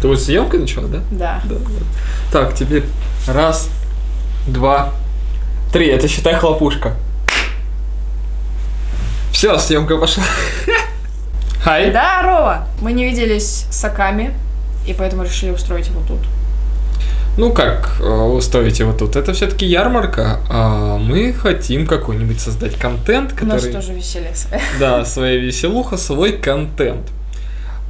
Ты вот съемка начала, да? Да. Да. да. Так, теперь раз, два, три. Это считай хлопушка. Все, съемка пошла. Хай. Здорово! Мы не виделись с Аками, и поэтому решили устроить его тут. Ну как э, устроить его тут? Это все-таки ярмарка, а мы хотим какой-нибудь создать контент, У нас который... тоже веселье свое. Да, своя веселуха, свой контент.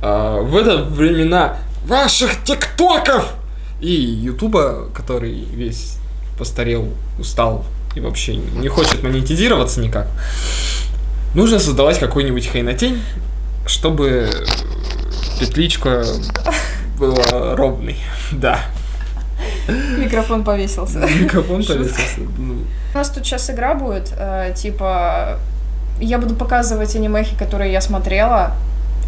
А, в это времена ваших тиктоков и ютуба, который весь постарел, устал и вообще не хочет монетизироваться никак, нужно создавать какой-нибудь хренотень, чтобы петличка была ровной. Да. Микрофон повесился. Микрофон повесился. Ну, У нас тут сейчас игра будет, э, типа... Я буду показывать анимехи, которые я смотрела.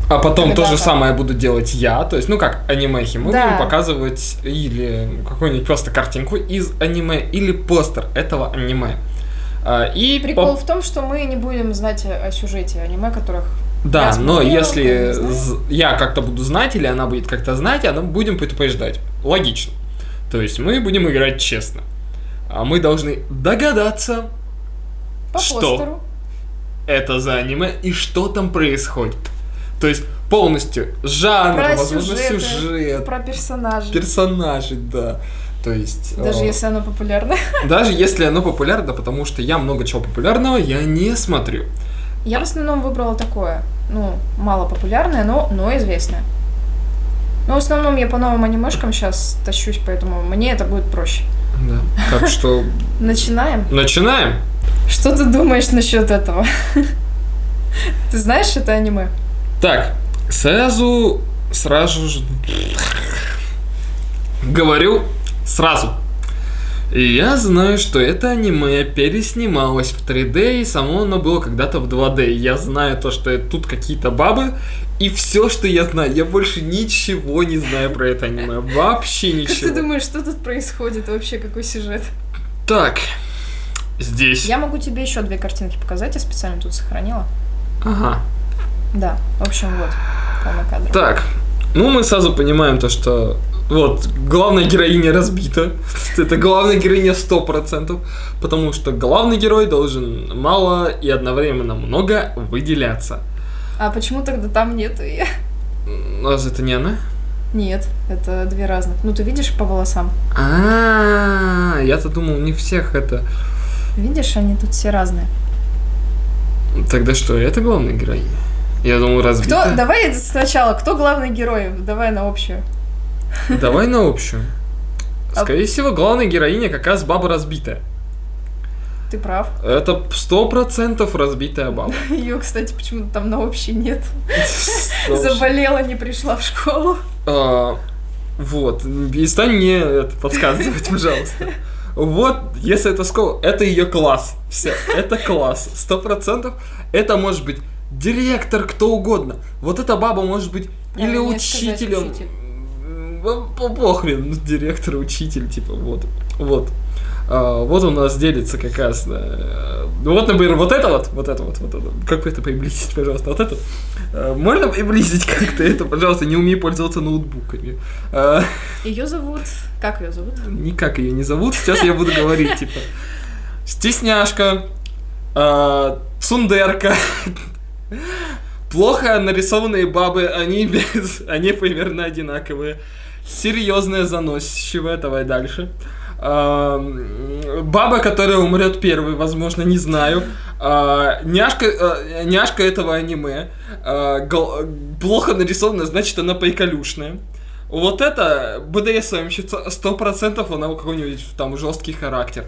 А потом то же самое буду делать я, то есть, ну как анимехи, мы Да. будем показывать или какую-нибудь просто картинку из аниме, или постер этого аниме. А, И Прикол по- в том, что мы не будем знать о сюжете аниме, которых... Да, я но если я как-то буду знать, или она будет как-то знать, она будем предупреждать. Логично. То есть мы будем играть честно. А мы должны догадаться, По Что? постеру. это за аниме и что там происходит. То есть полностью жанр, Про возможно, сюжеты, сюжет, Про персонажей. персонажей, да. То есть... Даже э, если оно популярное. Даже если оно популярно, потому что я много чего популярного я не смотрю. Я в основном выбрала такое. Ну, мало популярное, но, но известное. Но в основном я по новым анимешкам сейчас тащусь, поэтому мне это будет проще. Да. Так что Начинаем. начинаем. Что ты думаешь насчет этого? Ты знаешь это аниме? Так, сразу, сразу же говорю сразу. И я знаю, что это аниме переснималось в 3D, и само оно было когда-то в 2D. Я знаю то, что тут какие-то бабы, и все, что я знаю. Я больше ничего не знаю про это аниме. Вообще Как ничего. ты думаешь, что тут происходит вообще, какой сюжет? Так, здесь. Я могу тебе еще две картинки показать, я специально тут сохранила. Ага. Да, в общем, вот, полный кадр. Так, ну мы сразу понимаем то, что вот, главная героиня разбита. Это главная героиня 100%, потому что главный герой должен мало и одновременно много выделяться. А почему тогда там нету ее? Разве это не она? Нет, это две разных. Ну, ты видишь по волосам? А, я-то думал, них всех это... Видишь, они тут все разные. Тогда что, это главная героиня? Я думал, разбита. Кто? Давай сначала, кто главный герой? Давай на общую. Давай на общую. А- Скорее всего, главная героиня как раз баба разбитая. Ты прав. Это сто процентов разбитая баба. Ее, кстати, почему-то там на общей нет. Заболела, не пришла в школу. А, вот, перестань мне это подсказывать, пожалуйста. Вот, если это школа, это ее класс. Все, это класс. Сто процентов. Это может быть директор, кто угодно. Вот эта баба может быть или Правильнее сказать, учителем. учитель. Похрен, ну, директор, учитель, типа, вот. Вот. А, вот у нас делится как раз. э, ну вот, например, вот это вот, вот это вот, вот это. Как это приблизить, пожалуйста, вот это. Э, Можно приблизить как-то это, пожалуйста, не умею пользоваться ноутбуками. А, Ее зовут... Как ее зовут? Никак ее не зовут, сейчас я буду говорить, типа. Стесняшка, а, цундерка, плохо нарисованные бабы, они без, они примерно одинаковые. Серьезная заносчивая, давай дальше. А, баба, которая умрет первой, возможно, не знаю. А, няшка, а, няшка этого аниме. А, гол- плохо нарисованная, значит, она приколюшная. Вот это БДСМщица, сто процентов она у какой-нибудь там жесткий характер.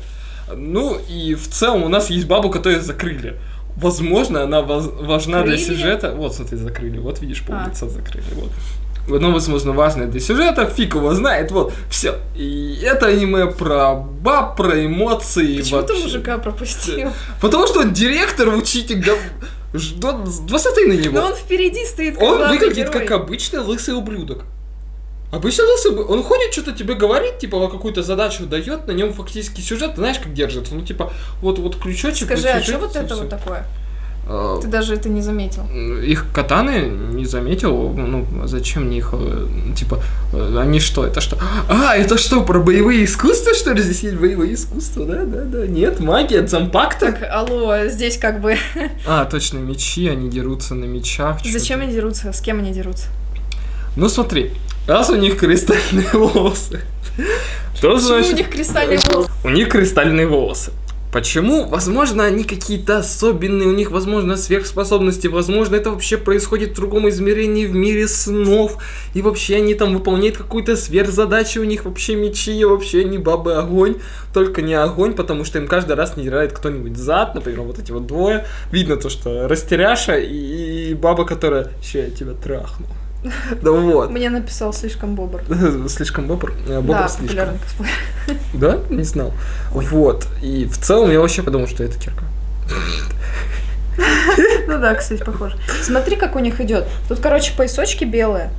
Ну и в целом у нас есть бабу, которую закрыли. Возможно, она важна для сюжета. Вот, смотри, закрыли. Вот видишь, пол А. лица закрыли. Вот. Оно, возможно, важное для сюжета, фиг его знает, вот, все. И это аниме про баб, про эмоции. Почему ты вообще. мужика пропустил? Потому что он директор, учитель. Ждет, посмотри на него. Но он впереди стоит, как Он выглядит герой. как обычный лысый ублюдок. Обычно лысый, он ходит, что-то тебе говорит, типа, какую-то задачу дает, на нем фактически сюжет, ты знаешь, как держится. Ну, типа, вот, вот крючочек. Скажи, вот а что вот это всё. вот такое? А, Ты даже это не заметил. Их катаны не заметил, ну, зачем мне их, э, типа, э, они что, это что? А, это что, про боевые искусства, что ли? Здесь есть боевые искусства, да, да, да. Нет, магия, дзампакта. Так, алло, здесь как бы... А, точно, мечи, они дерутся на мечах. Зачем они дерутся? С кем они дерутся? Ну смотри, раз у них кристальные волосы, то Почему значит... у них кристальные волосы? У них кристальные волосы. Почему? Возможно, они какие-то особенные, у них, возможно, сверхспособности, возможно, это вообще происходит в другом измерении, в мире снов, и вообще они там выполняют какую-то сверхзадачу, у них вообще мечи, вообще они бабы огонь, только не огонь, потому что им каждый раз не дирает кто-нибудь зад, например, вот эти вот двое. Видно то, что растеряша и, и баба, которая «Ща я тебя трахну». Да вот. Мне написал слишком бобр. Слишком бобр. э, Бобр Да, слишком. Да? Не знал. Вот. И в целом я вообще подумал, что это кирка. Ну да, кстати, похоже. Смотри, как у них идет. Тут, короче, поясочки белые.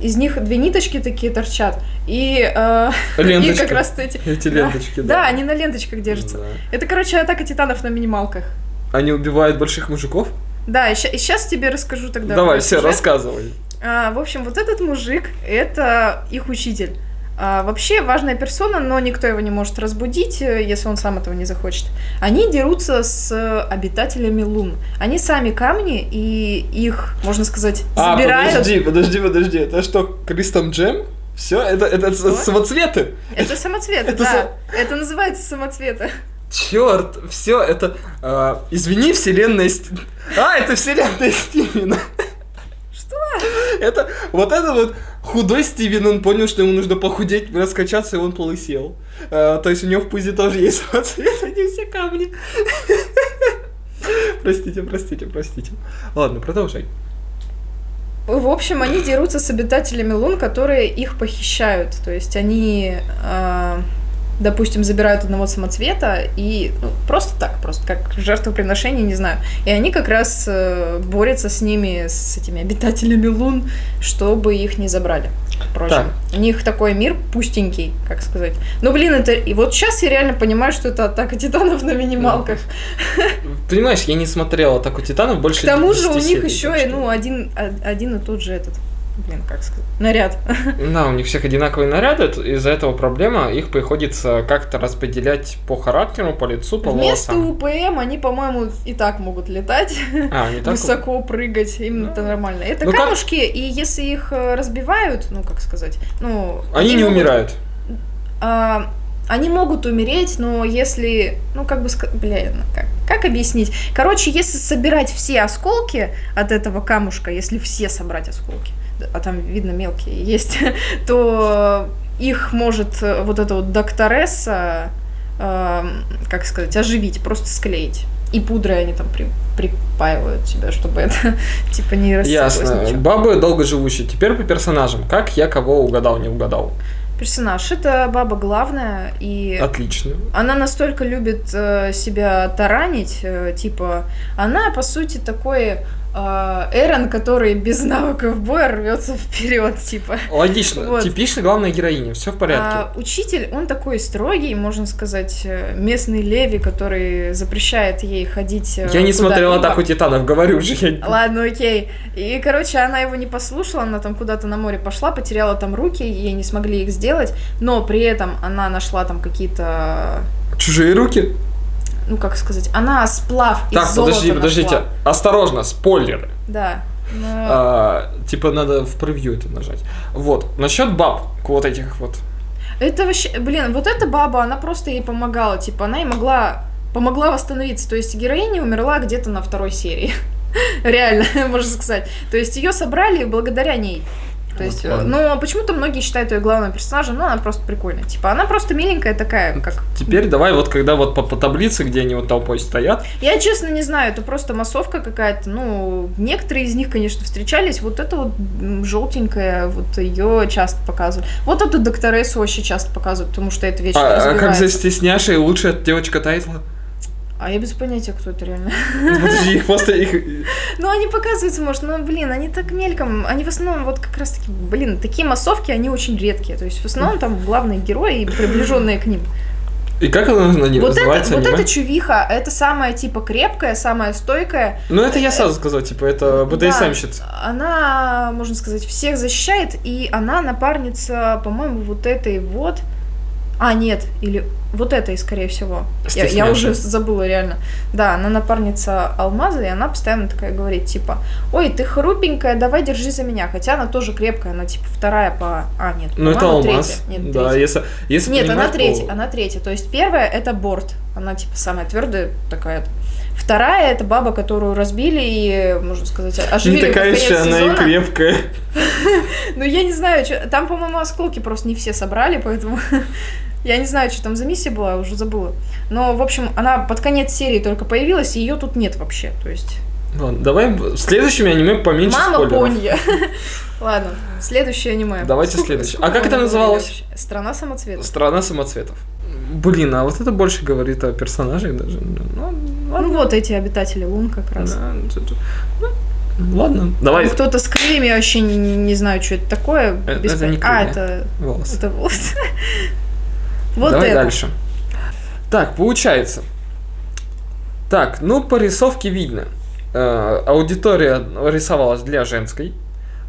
Из них две ниточки такие торчат. И, э, и как раз эти... Эти ленточки, Да, да. они на ленточках держатся. Да. Это, короче, атака титанов на минималках. Они убивают больших мужиков? Да, и сейчас тебе расскажу тогда. Давай, все, сюжет. рассказывай. А, в общем, вот этот мужик — это их учитель. А, вообще важная персона, но никто его не может разбудить, э, если он сам этого не захочет. Они дерутся с э, обитателями лун. Они сами камни, и их, можно сказать, А, забирают. подожди, подожди, подожди. Это что, Кристом Джем? Все, это, это Что? самоцветы. Это самоцветы, Это да. Это называется самоцветы. Черт, все, это... а, извини, вселенная... А, это вселенная Стивена. Это, вот это вот худой Стивен, он понял, что ему нужно похудеть, раскачаться, и он полысел. А, то есть у него в пузе тоже есть самоцвет, а не все камни. Простите, простите, простите. Ладно, продолжай. В общем, они дерутся с обитателями лун, которые их похищают. То есть они, а, допустим, забирают одного самоцвета и ну, просто так, просто как жертвоприношение, не знаю. И они как раз э, борются с ними, с этими обитателями лун, чтобы их не забрали. Впрочем, у них такой мир пустенький, как сказать. Ну, блин, это... И вот сейчас я реально понимаю, что это атака титанов на минималках. Понимаешь, я не смотрел «Атаку Титанов» больше К тому же у 10 них еще и, ну, один, а- один и тот же этот, блин, как сказать, наряд. Да, у них всех одинаковые наряды, из-за этого проблема, их приходится как-то распределять по характеру, по лицу, по Вместо волосам. УПМ они, по-моему, и так могут летать, А, так? высоко прыгать, им это нормально. Это Ну, как- камушки, и если их э, разбивают, ну, как сказать, ну... Они не могут- умирают. а, они могут умереть, но если, ну как бы, бля, ну, как, как объяснить? Короче, если собирать все осколки от этого камушка, если все собрать осколки, а там видно мелкие есть, то их может э, вот эта вот докторесса, эм, как сказать, оживить, просто склеить. И пудрой они там при- припаивают себя, чтобы это типа не рассыпалось Ясно. ничего. Бабы долгоживущие. Теперь по персонажам. Как я кого угадал, не угадал? Персонаж это баба главная и Отлично. Она настолько любит э, себя таранить, э, типа, она, по сути, такой э, Эрон, который без навыков боя рвется вперед, типа. Логично. Вот. Типично главная героиня. Все в порядке. А учитель, он такой строгий, можно сказать, э, местный Леви, который запрещает ей ходить. э, я не смотрел атаку титанов, говорю же. Я... Ладно, окей. И, короче, она его не послушала, она там куда-то на море пошла, потеряла там руки, ей не смогли их сделать, но при этом она нашла там какие-то Чужие руки. Ну как сказать, она сплав из Так, золота подожди, подождите. Осторожно, спойлеры. Да. но- А, типа надо в превью это нажать. Вот. Насчет баб, вот этих вот. Это вообще, блин, вот эта баба, она просто ей помогала, типа, она ей могла, помогла восстановиться. То есть героиня умерла где-то на второй серии. Реально, можно сказать. То есть ее собрали благодаря ней. То есть, Вот ладно. ну, а почему-то многие считают ее главным персонажем, но она просто прикольная. Типа, она просто миленькая такая, как... Теперь давай вот когда вот по, по таблице, где они вот толпой стоят. Я, честно, не знаю, это просто массовка какая-то. Ну, некоторые из них, конечно, встречались. Вот это вот желтенькая, вот ее часто показывают. Вот эту докторессу очень часто показывают, потому что это вечно А, а как за стесняшей лучшая девочка Тайтла? А я без понятия, кто это реально. Подожди, их просто их... Ну, они показываются, может, но, блин, они так мельком, они в основном вот как раз-таки, блин, такие массовки, они очень редкие. То есть в основном там главные герои и приближенные к ним. И как она на нее Вот, это, называется? вот аниме? эта чувиха, это самая типа крепкая, самая стойкая. Ну, это я сразу сказал, типа, это БДСМщица. Да, она, можно сказать, всех защищает, и она напарница, по-моему, вот этой вот. А, нет, или вот этой, скорее всего. Я, я уже забыла реально. Да, она напарница Алмаза, и она постоянно такая говорит, типа, ой, ты хрупенькая, давай держи за меня. Хотя она тоже крепкая, она типа вторая по... А, нет, Ну, это алмаз. третья. Нет, да, третья. если, если Нет, она то- третья, она третья. То есть первая это борт, она типа самая твердая такая. Вторая это баба, которую разбили и, можно сказать, Не оживили под такая еще она и крепкая. Ну я не знаю, там, по-моему, осколки просто не все собрали, поэтому я не знаю, что там за миссия была, уже забыла. Но, в общем, она под конец серии только появилась, и ее тут нет вообще. То есть Ладно, давай в следующем аниме поменьше мама спойлеров. Понья. Ладно, следующее аниме. Давайте следующее. А как это говорили называлось? Страна самоцветов. Страна самоцветов. Блин, а вот это больше говорит о персонаже даже. Ну, Ну вот эти обитатели Лун как раз. Да, это- ну, ладно, давай. Там Кто-то с крыльями, я вообще не, не знаю, что это такое. Э, Без это не А, крылья. это, Волосы. это волосы. Вот Давай это. дальше. Так, получается. Так, ну по рисовке видно. Э, аудитория рисовалась для женской.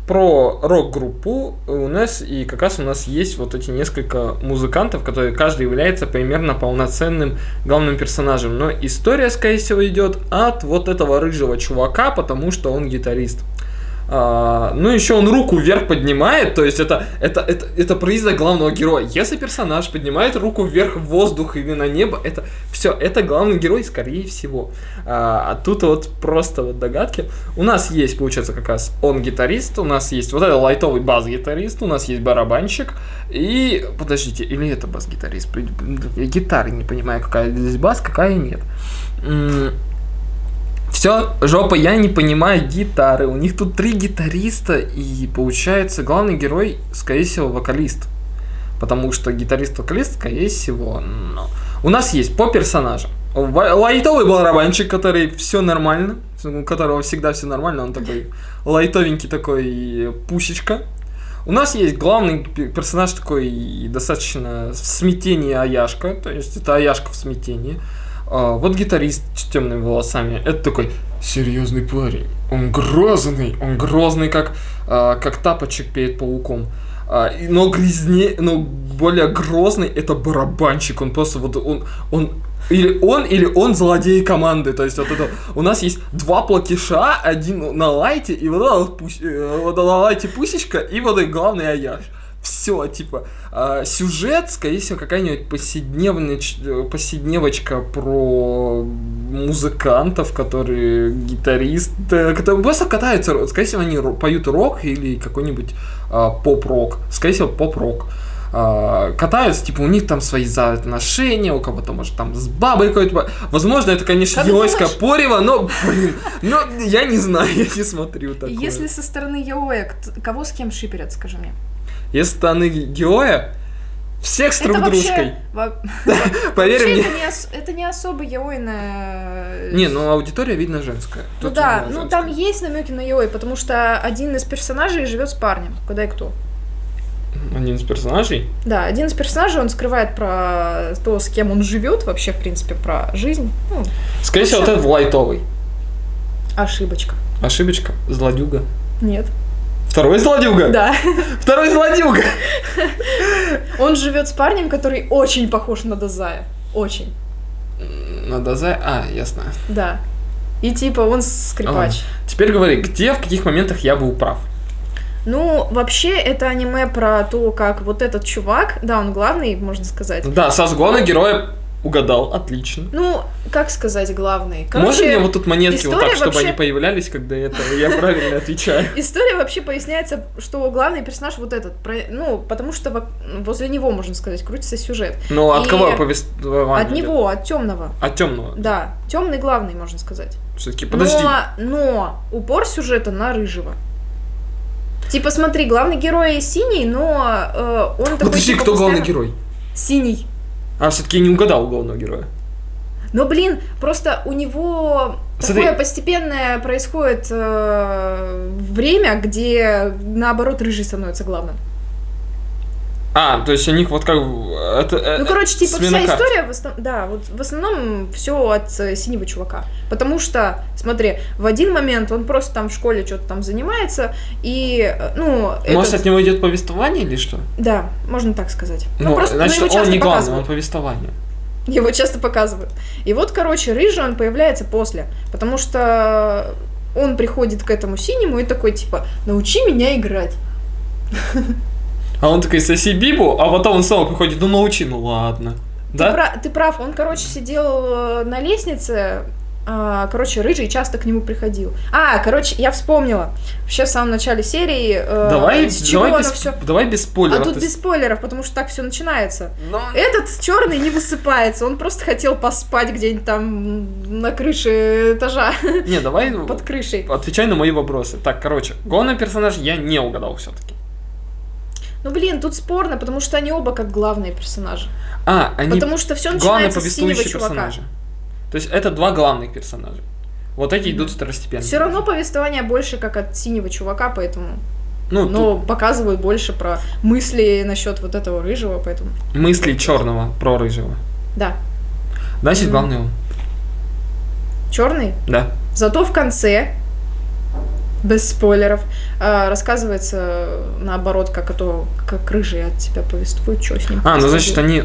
Про рок-группу у нас и как раз у нас есть вот эти несколько музыкантов, которые каждый является примерно полноценным главным персонажем. Но история, скорее всего, идет от вот этого рыжего чувака, потому что он гитарист. А, ну, еще он руку вверх поднимает, то есть это, это, это, это признак главного героя. Если персонаж поднимает руку вверх в воздух или на небо, это все, это главный герой, скорее всего. А, а тут вот просто вот догадки. У нас есть, получается, как раз он гитарист, у нас есть вот этот лайтовый бас-гитарист, у нас есть барабанщик, и, подождите, или это бас-гитарист? Гитары не понимаю, какая здесь бас, какая нет. Все, жопа, я не понимаю гитары. У них тут три гитариста, и получается, главный герой, скорее всего, вокалист. Потому что гитарист-вокалист, скорее всего, но... У нас есть по персонажам. Лайтовый барабанщик, который все нормально, у которого всегда все нормально, он такой лайтовенький такой пусечка. У нас есть главный пе- персонаж такой достаточно в смятении Аяшка, то есть это Аяшка в смятении. А, вот гитарист с темными волосами, это такой серьезный парень. Он грозный, он грозный, как, а, как тапочек перед пауком. А, но грязнее, но более грозный это барабанщик. Он просто вот он, он или он, или он злодей команды. То есть вот это у нас есть два платиша, один на лайте, и вот, это э, вот на лайте пусечка, и вот и главный аяш. Все, типа, а, сюжет, скорее всего, какая-нибудь повседневноч- э, повседневочка про музыкантов, которые гитарист, э, которые просто катаются, скорее всего, они поют рок или какой-нибудь а, поп-рок, скорее всего, поп-рок. А, катаются, типа, у них там свои отношения, у кого-то, может, там с бабой какой-то. Возможно, это, конечно, думаешь? порево, но, блин, но я не знаю, я не смотрю такое. Если со стороны кт- кого с кем шиперят, скажи мне? Если стороны героя, всех с друг дружкой. Поверь мне. это, не особо яойная... Не, ну аудитория видно женская. Ну да, ну там есть намеки на яой, потому что один из персонажей живет с парнем. Когда и кто? Один из персонажей. Да, один из персонажей, он скрывает про то, с кем он живет, вообще, в принципе, про жизнь. Ну, Скорее всего, вот этот лайтовый. ошибочка. Ошибочка. Злодюга. Нет. Второй злодюга? Да. Второй злодюга! Он живет с парнем, который очень похож на Дазая. Очень. Надо за... А, ясно. Да. И типа он скрипач. Теперь говори, где, в каких моментах я был прав? Ну, вообще, это аниме про то, как вот этот чувак, да, он главный, можно сказать. Да, Сас, главный герой угадал, отлично. Ну, как сказать главный? Можно мне вот тут монетки вот так, чтобы вообще- они появлялись, когда это я правильно отвечаю? История вообще поясняется, что главный персонаж вот этот, ну, потому что во- возле него, можно сказать, крутится сюжет. Ну, от кого повествование? От него, от темного. От темного. Да, темный главный, можно сказать. Все-таки, подожди. Но, но упор сюжета на рыжего. Типа, смотри, главный герой синий, но э, он такой. Подожди, типа, кто главный герой? Синий. А, все-таки не угадал главного героя. Но, блин, просто у него Смотри. такое постепенное происходит э, время, где наоборот рыжий становится главным. А, то есть у них вот как... Это, э, Ну, короче, типа вся история, в основ- да, вот в основном все от э, синего чувака. Потому что, смотри, в один момент он просто там в школе что-то там занимается, и, э, ну, Может, этот- от него идет повествование или что? да, можно так сказать. Ну, Ну, просто ну, значит, его он не главный, он повествование. Его часто показывают. И вот, короче, рыжий он появляется после, потому что он приходит к этому синему и такой, типа, научи меня играть. А он такой, соси бибу, а потом он снова приходит, ну научи, ну ладно. Ты, Да? пра- ты прав, он, короче, сидел э, на лестнице, а, короче, рыжий часто к нему приходил. А, короче, я вспомнила. Вообще в самом начале серии, э, Давай, с чего давай, без, все... давай без А спойлеров. тут То без спойлеров, потому что так все начинается. Ну, Этот черный не высыпается, он просто хотел поспать где-нибудь там на крыше этажа, Не, давай под крышей. отвечай на мои вопросы. Так, короче, главный персонаж я не угадал все-таки. Ну блин, тут спорно, потому что они оба как главные персонажи. А, они Потому что все начинается с синего чувака. персонажи. То есть это два главных персонажа. Вот эти идут второстепенные. Все равно повествование больше как от синего чувака, поэтому. Ну, Но показывают больше про мысли насчет вот этого рыжего, поэтому. тут мысли черного про рыжего. Да. Значит, Мгм. главный он. Черный. Да. Зато в конце, без спойлеров, а, рассказывается наоборот, как это, как рыжий от тебя повествует, что с ним. А, ну значит, они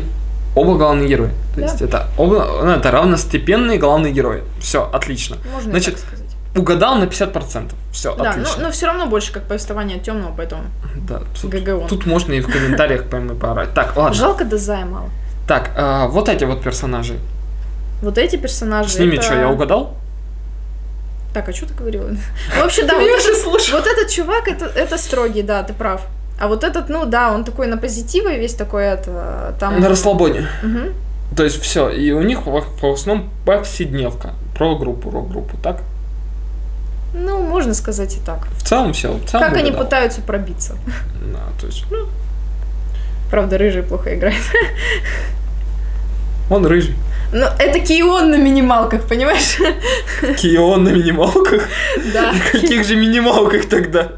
оба главные герои. То Да. есть это оба, ну, это равностепенные главные герои. Все, отлично. Можно значит, так сказать. Угадал на 50%. Все, Да, но, отлично. но все равно больше как повествование от темного, поэтому Да, тут, ГГ он. тут можно и в комментариях пойму поорать. Так, ладно. Жалко Дезая мало. Так, а, вот эти вот персонажи. Вот эти персонажи. С ними это- что, я угадал? Так, а что ты говорила? Ну, вообще, да, вот этот-. Вот чувак, это, это строгий, да, ты прав. А вот этот, ну да, он такой на позитиве весь такой, это, там... На расслабоне. То есть все, и у них в, в основном повседневка. Про группу, рок-группу, так? Ну, можно сказать и так. В целом все. В целом как они угадал. пытаются пробиться. Да, то есть, ну, Правда, рыжий плохо играет. он рыжий. Но это Кион на минималках, понимаешь? Кион на минималках. Да. Каких же минималках тогда?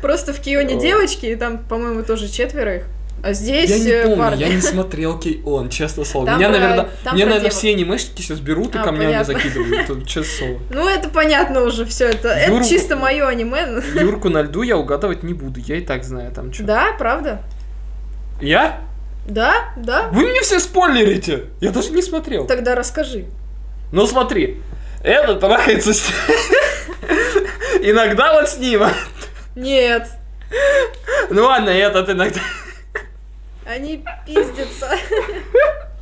Просто в Кионе девочки, и там, по-моему, тоже четверо их. А здесь Я не э, помню, парни. я не смотрел Кей-Он, честно слово. Там меня, про- наверное, там мне, про наверное, все анимешники сейчас берут и А, камнями понятно. закидывают. Честно слово. Ну, это понятно уже все. Это, это Юру- чисто мое аниме. Юрку на льду я угадывать не буду, я и так знаю там что. Да, правда? Я? Да, да. Вы мне все спойлерите! Я даже не смотрел. Тогда расскажи. Ну смотри, этот трахается с... Иногда вот с ним. Нет, Ну ладно, этот иногда... они пиздятся.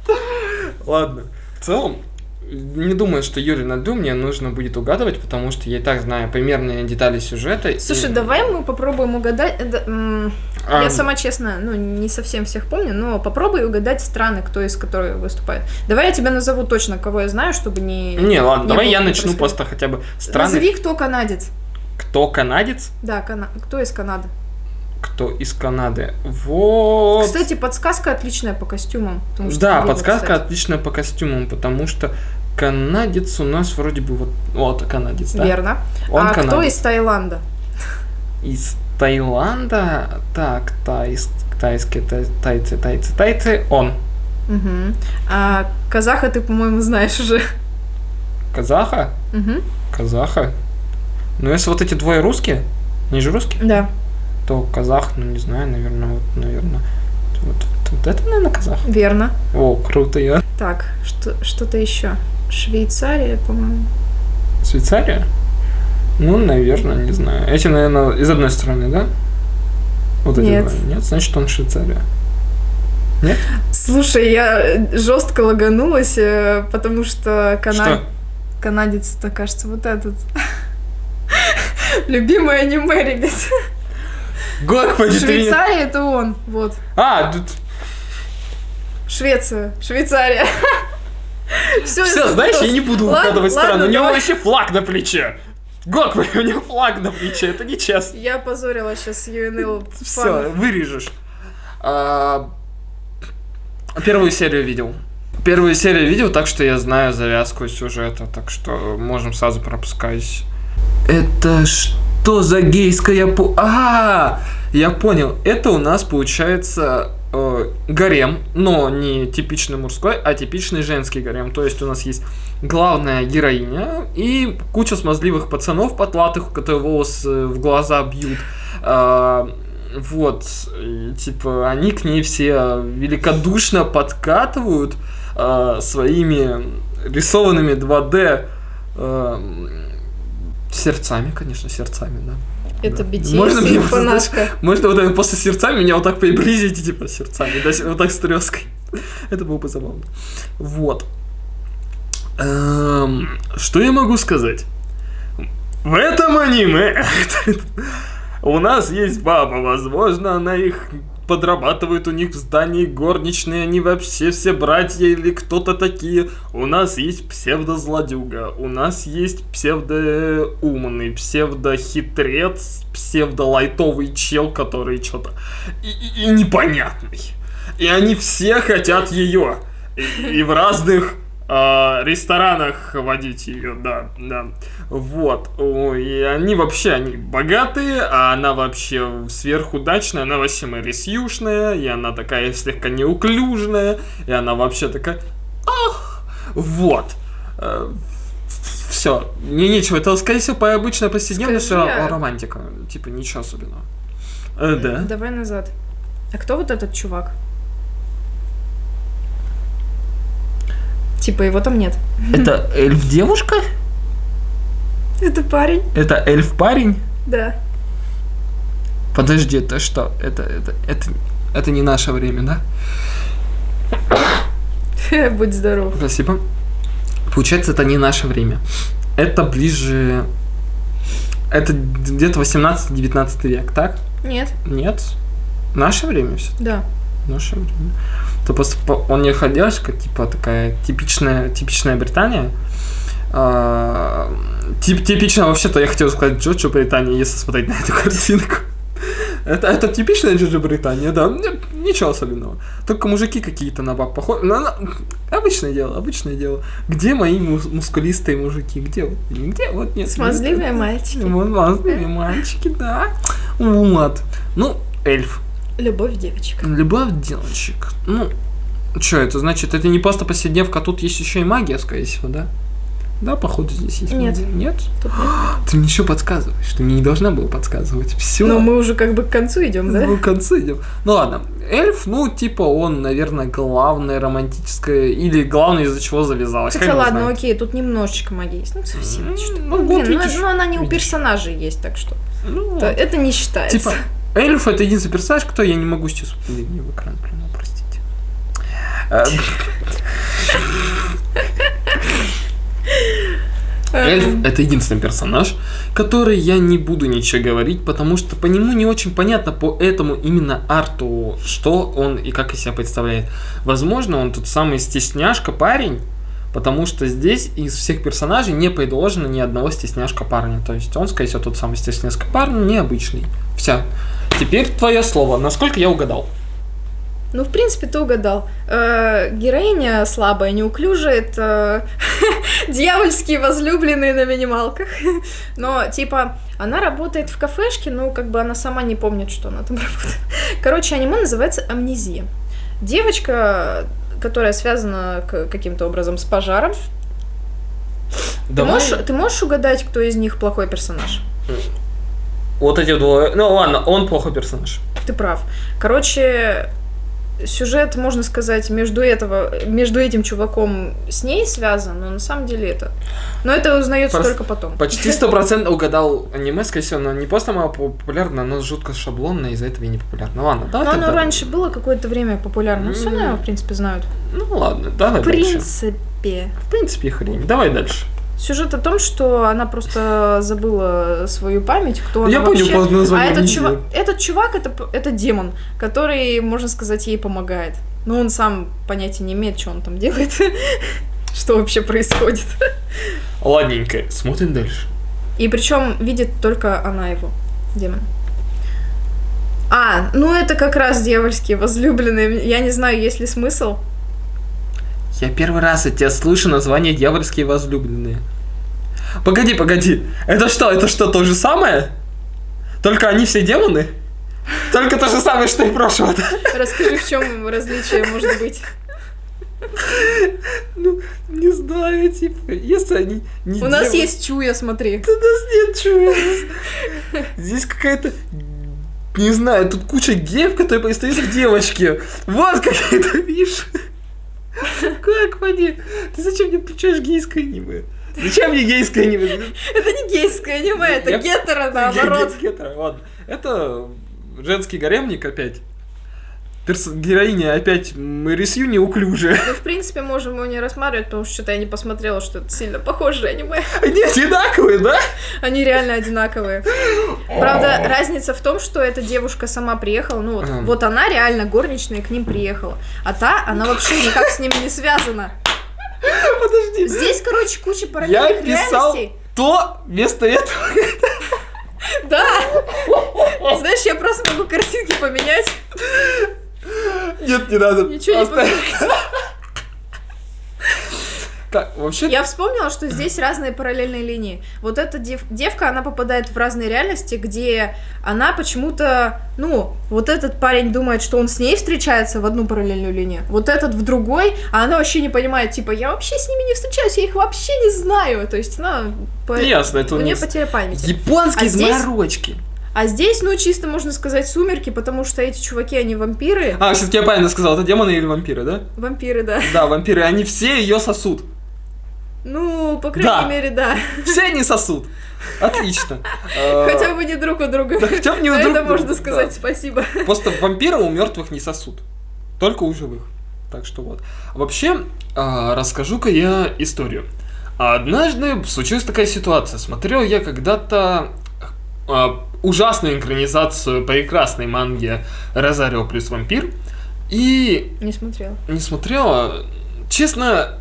Ладно. В целом, не думаю, что Юрий на мне нужно будет угадывать, потому что я и так знаю примерные детали сюжета. и- Слушай, давай мы попробуем угадать. э, А, Я сама, честно, ну, не совсем всех помню, но попробуй угадать страны, кто из которых выступает. Давай я тебя назову точно, кого я знаю, чтобы не... Не, ладно, не давай я начну просто хотя бы страны. Назови, кто канадец. Кто канадец, Да, Кана... кто из Канады. кто из Канады. Вот. Кстати, подсказка отличная по костюмам. да, подсказка кстати. отличная по костюмам, потому что канадец у нас вроде бы вот... Вот, канадец, да? Верно. Он а кто канадец. из Таиланда? Из Таиланда, так, тайс, тайские, тай- тайцы, тайцы, тайцы, он. Мгм. А казаха ты, по-моему, знаешь уже. Казаха? Мгм. Казаха? Ну, если вот эти двое русские, они же русские, Да, то казах, ну, не знаю, наверное, вот, наверное, вот, вот это, наверное, казах. верно. О, круто, я. Так, что, что-то еще. Швейцария, по-моему. Швейцария? Ну, наверное, не знаю. Эти, наверное, из одной стороны, да? Вот эти Нет. два. Нет, значит, он Швейцария. Слушай, я жестко лаганулась, э, потому что кана... Канадец, это кажется, вот этот. Любимое аниме, ребят. Господи, Швейцария это он. Вот. А, тут... Швеция. Швейцария. Все, Все, знаешь, я не буду Ладно, угадывать ладно, страну. У него вообще флаг на плече. Господи, у него флаг на плече, это нечестно. Я позорила сейчас UNL Все, вырежешь. А, Первую серию видел. Первую серию видел, так что я знаю завязку сюжета, так что можем сразу пропускать. Это что что за гейская по... А, я понял. Это у нас получается э, гарем, но не типичный мужской, а типичный женский гарем. То есть у нас есть главная героиня и куча смазливых пацанов потлатых, которых волосы в глаза бьют. А, вот, и, типа, они к ней все великодушно подкатывают а, своими рисованными 2D а, сердцами, конечно, сердцами, да. Это. BTS Можно и фанатка. Можно вот после сердцами меня вот так приблизить, типа, сердцами, вот так с треской. Это было бы забавно. Вот. Эм, что я могу сказать? В этом аниме у нас есть баба, возможно, она их подрабатывает у них в здании горничные, они вообще все братья или кто-то такие. У нас есть псевдозлодюга, у нас есть псевдоумный, псевдохитрец, псевдолайтовый чел, который что-то и, и- и непонятный. И они все хотят ее. И, и в разных а, ресторанах водить ее, да, да. Вот. И они вообще, они богатые, а она вообще сверхудачная, она вообще Мэри Сьюшная, и она такая слегка неуклюжная, и она вообще такая... Ах! Вот. Все. Мне нечего. Это, скорее всего, по обычной повседневности Скажи, а- романтика. Типа, ничего особенного. Э, да. Давай назад. А кто вот этот чувак? Типа его там нет. Это эльф-девушка? Это парень? Это эльф-парень? Да. Подожди, это что? Это, это, это, это не наше время, да? Будь здоров. Спасибо. Получается, это не наше время. Это ближе... Это где-то 18-19 век, так? Нет. Нет? Наше время все Да. Наше время. То просто он не ходяшка, типа такая типичная, типичная Британия. А, тип, типично вообще-то я хотел сказать Джоджо Британия, если смотреть на эту картинку. Это, это типичная Джоджо Британия, да. Ничего особенного. Только мужики какие-то на баб похожи. Ну, на- Обычное дело, обычное дело. Где мои мус- мускулистые мужики? Где? вот? Где? Вот нет. Смазливые мальчики. Вот смазливые мальчики, да. Вот. Ну, эльф. Любовь девочек. Любовь девочек. Ну, что это значит? Это не просто повседневка, тут есть еще и магия, скорее всего, да? Да, походу здесь есть Нет. магия. Нет? Тут нет. Ты мне еще подсказываешь, ты мне не должна была подсказывать. Все. Но мы уже как бы к концу идем, да? Мы к концу идем. Ну ладно, эльф, ну, типа, он, наверное, главное романтическое, или главное, из-за чего завязалось. Хотя ладно, знает. окей, тут немножечко магии есть. Ну, совсем чуть-чуть. ну, Ну, вот блин, ну, видишь, ну, она не у видишь. персонажей есть, так что. Ну, то это не считается. Типа, эльф это единственный персонаж, кто я не могу сейчас не в экран плюнул, простите. Эльф Эм, это единственный персонаж, который я не буду ничего говорить, потому что по нему не очень понятно по этому именно арту, что он и как из себя представляет. Возможно, он тот самый стесняшка парень, потому что здесь из всех персонажей не предложено ни одного стесняшка парня. То есть он, скорее всего, тот самый стесняшка парень, необычный. Все. Теперь твое слово. Насколько я угадал? Ну, в принципе, ты угадал. Э, героиня слабая, неуклюжая, это дьявольские возлюбленные на минималках. Но, типа, она работает в кафешке, но как бы она сама не помнит, что она там работает. Короче, аниме называется «Амнезия». Девочка, которая связана каким-то образом с пожаром. Ты можешь, ты можешь угадать, кто из них плохой персонаж? Вот эти двое. Ну ладно, он плохой персонаж. Ты прав. Короче, сюжет, можно сказать, между, этого, между этим чуваком с ней связан, но на самом деле это... Но это узнается Просто только потом. Почти стопроцентно угадал аниме, скорее всего, оно не просто мало популярно, оно жутко шаблонное, из-за этого и не популярно. Ладно, давай Но оно тогда- раньше было какое-то время популярно. Ну, все, наверное, в принципе, знают. Ну ладно, давай В дальше. принципе. В принципе, хрень. Давай дальше. Сюжет о том, что она просто забыла свою память, кто она Я понял вообще. по А названию этот видео. чувак, этот чувак это, это демон, который, можно сказать, ей помогает. Но он сам понятия не имеет, что он там делает, что вообще происходит. Ладненько, смотрим дальше. И причем видит только она его, демон. А, ну это как раз дьявольские возлюбленные. Я не знаю, есть ли смысл. Я первый раз от тебя слышу название «Дьявольские возлюбленные». Погоди, погоди. Это что, это что, то же самое? Только они все демоны? Только то же самое, что и прошлого, да? Расскажи, в чем различие может быть. Ну, не знаю, типа, если они не У нас демоны- есть чуя, смотри. У нас нет чего. Здесь какая-то... Не знаю, тут куча геев, которые перестают к девочке. Вот какие-то, видишь? Как они? Ты зачем мне включаешь гейское аниме? Зачем мне гейское аниме? Это не гейское аниме, это гетеро, наоборот. Ге- гетеро, ладно. Это женский гаремник опять. Перс- Героиня опять Мэрисью неуклюжая. Мы, в принципе, можем его не рассматривать, потому что что-то я не посмотрела, что это сильно похожее аниме. Они одинаковые, да? Они реально одинаковые. Правда, разница в том, что эта девушка сама приехала, ну вот, вот она реально горничная к ним приехала, а та, она вообще никак с ними не связана. Подожди. Здесь, короче, куча Я параллельных писал реальностей. то вместо этого. Да! Знаешь, я просто могу картинки поменять. Нет, не надо. Ничего не Оставь. Так, вообще... Я вспомнила, что здесь разные параллельные линии. Вот эта дев- девка, она попадает в разные реальности, где она почему-то, ну, вот этот парень думает, что он с ней встречается в одну параллельную линию, вот этот в другой, а она вообще не понимает, типа, я вообще с ними не встречаюсь, я их вообще не знаю. То есть она... по- Ясно, это У нее потеря памяти. японские А здесь- заморочки. А здесь, ну, чисто можно сказать, сумерки, потому что эти чуваки, они вампиры. А, все-таки я правильно сказал, это демоны или вампиры, да? Вампиры, да. Да, вампиры, они все ее сосут. Ну, по крайней Да. мере, да. Все они сосут. Отлично. Хотя бы не друг у друга. хотя бы не у За друг это можно друга, сказать да. спасибо. Просто вампиры у мертвых не сосут. Только у живых. Так что вот. Вообще, а, расскажу-ка я историю. Однажды случилась такая ситуация. Смотрел я когда-то ужасную экранизацию прекрасной манги Розарио плюс вампир. И Не смотрела. не смотрела. Честно,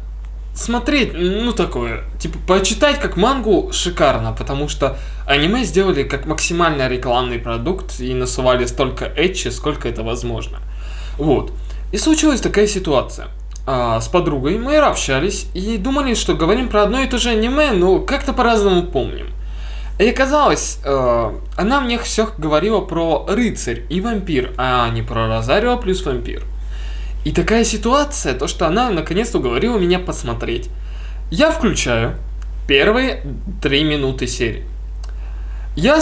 смотреть, ну такое, типа, почитать как мангу шикарно, потому что аниме сделали как максимально рекламный продукт и насували столько этчи, сколько это возможно. Вот. И случилась такая ситуация. А, с подругой мы общались и думали, что говорим про одно и то же аниме, но как-то по-разному помним. И оказалось, э, она мне все говорила про рыцарь и вампир, а не про Розарио плюс вампир. И такая ситуация, то что она наконец-то уговорила меня посмотреть. Я включаю первые три минуты серии. Я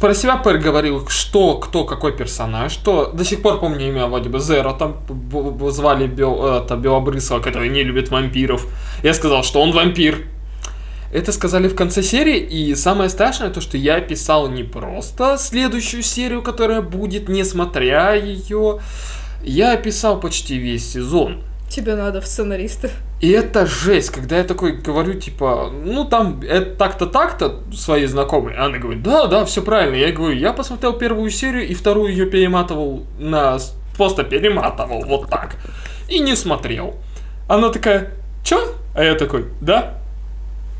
про себя проговорил, что, кто, какой персонаж, что до сих пор помню имя вроде бы Зеро, там звали Бел, это, Белобрысова, который не любит вампиров. Я сказал, что он вампир. Это сказали в конце серии, и самое страшное то, что я писал не просто следующую серию, которая будет, несмотря ее, я описал почти весь сезон. Тебе надо в сценаристы. И это жесть, когда я такой говорю, типа, ну там, это так-то, так-то, своей знакомой. Она говорит, да, да, все правильно. Я говорю, я посмотрел первую серию и вторую ее перематывал на... Просто перематывал вот так. И не смотрел. Она такая, чё? А я такой, да.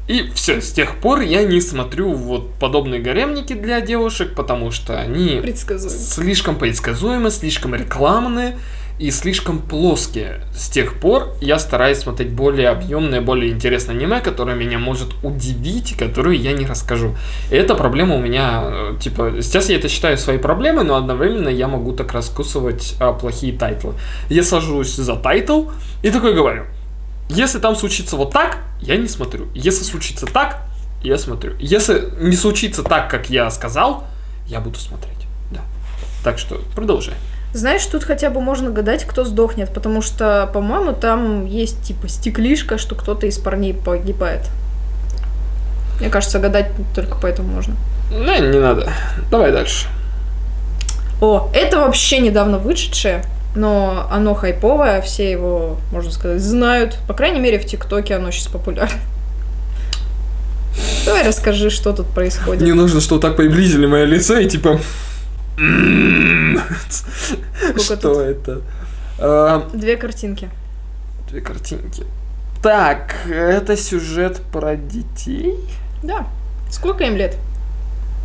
И все, с тех пор я не смотрю вот подобные гаремники для девушек, потому что они Предсказуемо. слишком предсказуемы, слишком рекламные и слишком плоские. С тех пор я стараюсь смотреть более объемное, более интересное аниме, которое меня может удивить, которую я не расскажу. И эта проблема у меня, э, типа, сейчас я это считаю своей проблемой, но одновременно я могу так раскусывать а, плохие тайтлы. Я сажусь за тайтл и такой говорю, если там случится вот так, я не смотрю. Если случится так, я смотрю. Если не случится так, как я сказал, я буду смотреть. Да. Так что продолжай. Знаешь, тут хотя бы можно гадать, кто сдохнет, потому что, по-моему, там есть типа стеклишка, что кто-то из парней погибает. Мне кажется, гадать только поэтому можно. Не, не надо. Давай дальше. О, это вообще недавно вышедшее, но оно хайповое, все его, можно сказать, знают. По крайней мере, в ТикТоке оно сейчас популярно. Давай расскажи, что тут происходит. Не нужно, что так приблизили мое лицо и типа... Сколько Что это? А, Две картинки. Две картинки. Так, это сюжет про детей. Да. Сколько им лет?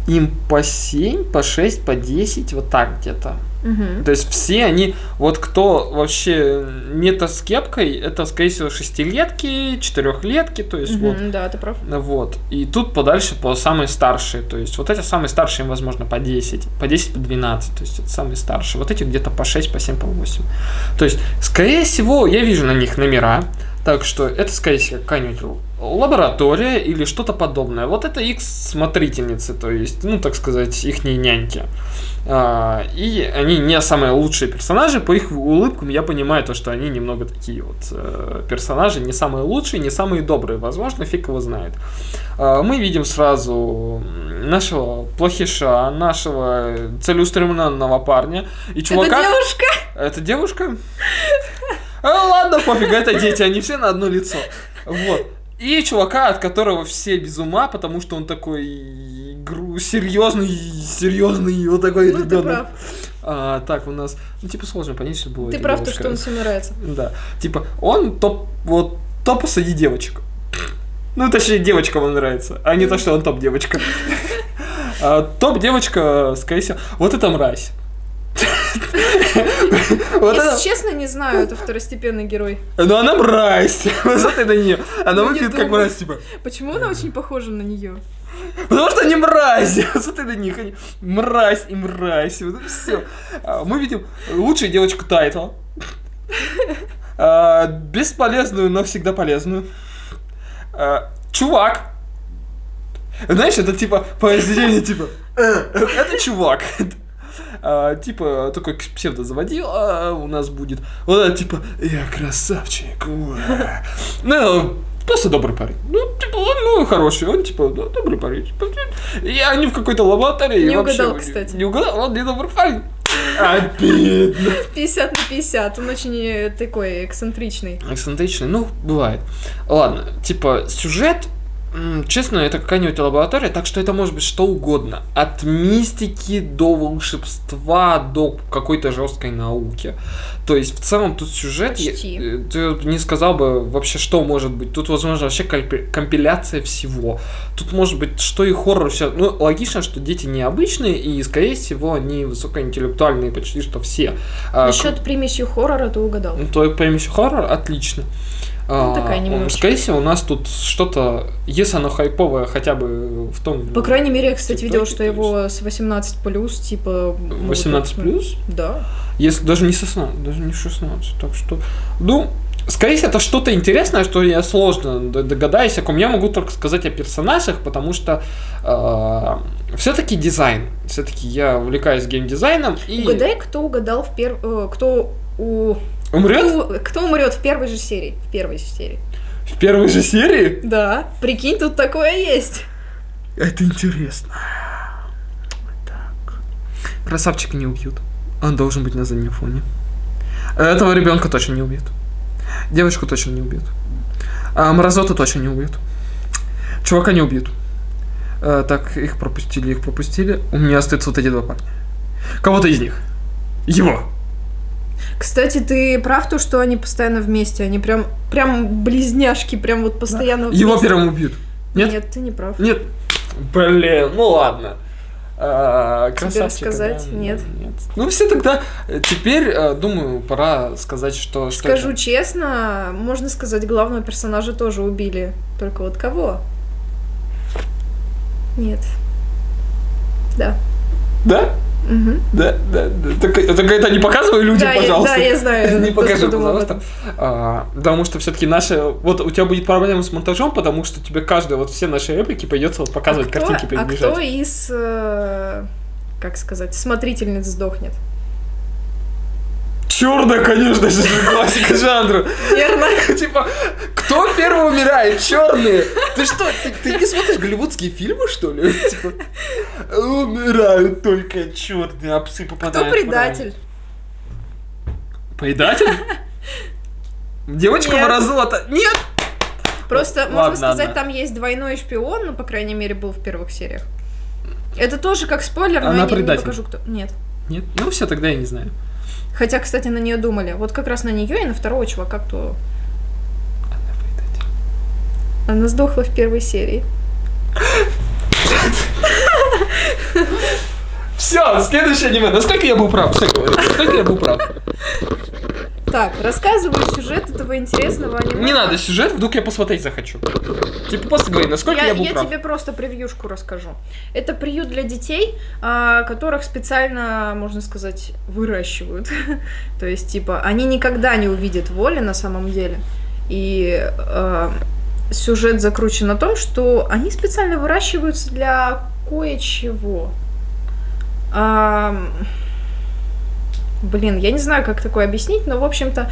Им по 7, по 6, по 10, вот так где-то. Мгм. То есть все они, вот кто вообще не-то с кепкой, это, скорее всего, шестилетки, четырехлетки, то есть вот. Мгм, Да, ты прав. Вот. И тут подальше по самые старшие. То есть вот эти самые старшие, им, возможно, по 10, по 10, по 12. То есть это самые старшие. Вот эти где-то по 6, по 7, по 8. То есть, скорее всего, я вижу на них номера. Так что это, скорее всего, какая-нибудь лаборатория или что-то подобное. Вот это их смотрительницы, то есть, ну, так сказать, их няньки. А, и они не самые лучшие персонажи. По их улыбкам я понимаю то, что они немного такие вот э, персонажи, не самые лучшие, не самые добрые. Возможно, фиг его знает. А, мы видим сразу нашего плохиша, нашего целеустремленного парня и чувака. Это девушка! Это девушка? А, ладно, пофиг, это дети, они все на одно лицо. Вот. И чувака, от которого все без ума, потому что он такой гру- серьезный, серьезный, вот такой Ну, ты ребенок. прав. А, так, у нас, ну, типа, сложно понять, что было. Ты прав, то, что он всем нравится. Да. Типа, он топ, вот, топ среди девочек. Ну, точнее, девочкам он нравится, а не то, что он топ девочка. А, Топ девочка, скорее всего, вот это мразь. Вот. Если честно, не знаю, это второстепенный герой. Ну она мразь. Смотри на нее. Она Ну, выглядит как мразь, типа. Почему она очень похожа на нее? Потому что они мразь. Смотри на них. Они мразь и мразь. Вот это все. Мы видим лучшую девочку Тайтла. А, Бесполезную, но всегда полезную. А, Чувак. Знаешь, это типа произведение типа. «Э, Это чувак. А, типа, такой псевдозаводил а, у нас будет. Вот это типа, я красавчик. уа». Ну, просто добрый парень. Ну, типа, он ну, хороший, он типа, да, добрый парень. Типа, И они в какой-то лаборатории. Не вообще угадал, кстати. Не угадал, он не добрый парень. Обидно. 50 на 50, он очень э, такой эксцентричный. Эксцентричный, ну, бывает. Ладно, типа, сюжет, честно, это какая-нибудь лаборатория, так что это может быть что угодно. От мистики до волшебства, до какой-то жесткой науки. То есть, в целом, тут сюжет, я- Почти. э, ты не сказал бы вообще, что может быть. Тут, возможно, вообще компиляция всего. Тут может быть, что и хоррор, все. Ну, логично, что дети необычные, и, скорее всего, они высокоинтеллектуальные почти что все. А, Насчет примесью хоррора ты угадал. ну, то примесь хоррор, отлично. А, Ну, такая немножечко. Скорее всего, у нас тут что-то, если оно хайповое, хотя бы в том... По крайней мере, я, кстати, видела, что его с 18 плюс, типа... могут 18 посмотреть. плюс? Да. Если даже не 16, даже не 16. Так что, ну, скорее всего, это что-то интересное, что я сложно догадаюсь о ком. Я могу только сказать о персонажах, потому что все-таки дизайн. Все-таки я увлекаюсь геймдизайном. И Угадай, кто угадал в перв... э, Кто у... умрет Кто, кто умрет в первой же серии? В первой же серии. в первой же серии? Да. Прикинь, тут такое есть. Это интересно. Так. Красавчика не убьют. Он должен быть на заднем фоне. Этого ребенка точно не убьют. Девочку точно не убьют. А Мразоту точно не убьют. Чувака не убьют. Э, так, их пропустили, их пропустили. У меня остаются вот эти два парня. Кого-то из них. Его. Кстати, ты прав, то, что они постоянно вместе. Они прям, прям близняшки, прям вот постоянно Его вместе. первым убьют. Нет? Нет, ты не прав. Нет. Блин, ну ладно. А, Тебе рассказать? да, Нет. нет. Ну все тогда. э, Теперь, э, думаю, пора сказать, что... что Скажу это. честно, можно сказать, главного персонажа тоже убили. Только вот кого? Нет. Да. Да? Мгм. Да, да, да. Так, так это не показывай людям, да, я, пожалуйста. да, я знаю. Не покажи, пожалуйста. А, потому что все-таки наши... Вот у тебя будет проблема с монтажом, потому что тебе каждая, вот все наши реплики придется вот показывать, а кто, картинки а перебежать. кто из, э, как сказать, смотрительниц сдохнет? Черная, конечно же, классика жанра. Верно. Типа, кто первый умирает? Черные. Ты что, ты, ты не смотришь голливудские фильмы, что ли? Типа, умирают только черные, а псы попадают Кто предатель? Предатель? Девочка Нет. морозота. Нет! Просто, Ладно, можно сказать, ладно. там есть двойной шпион, ну, по крайней мере, был в первых сериях. Это тоже как спойлер, но Она я не- не, покажу, кто. Нет. Нет? Ну все, тогда я не знаю. Хотя, кстати, на нее думали. Вот как раз на нее и на второго чувака, кто. Она предатель. Она сдохла в первой серии. Все, следующее аниме. Насколько я был прав? Насколько я был прав? Так, рассказываю сюжет этого интересного аниме. Не надо сюжет, вдруг я посмотреть захочу. Типа просто говори, насколько я, Я, был я прав. тебе просто превьюшку расскажу. Это приют для детей, а, которых специально, можно сказать, выращивают. То есть, типа, они никогда не увидят воли на самом деле. И а, сюжет закручен на том, что они специально выращиваются для кое-чего. Ам, Блин, я не знаю, как такое объяснить, но, в общем-то,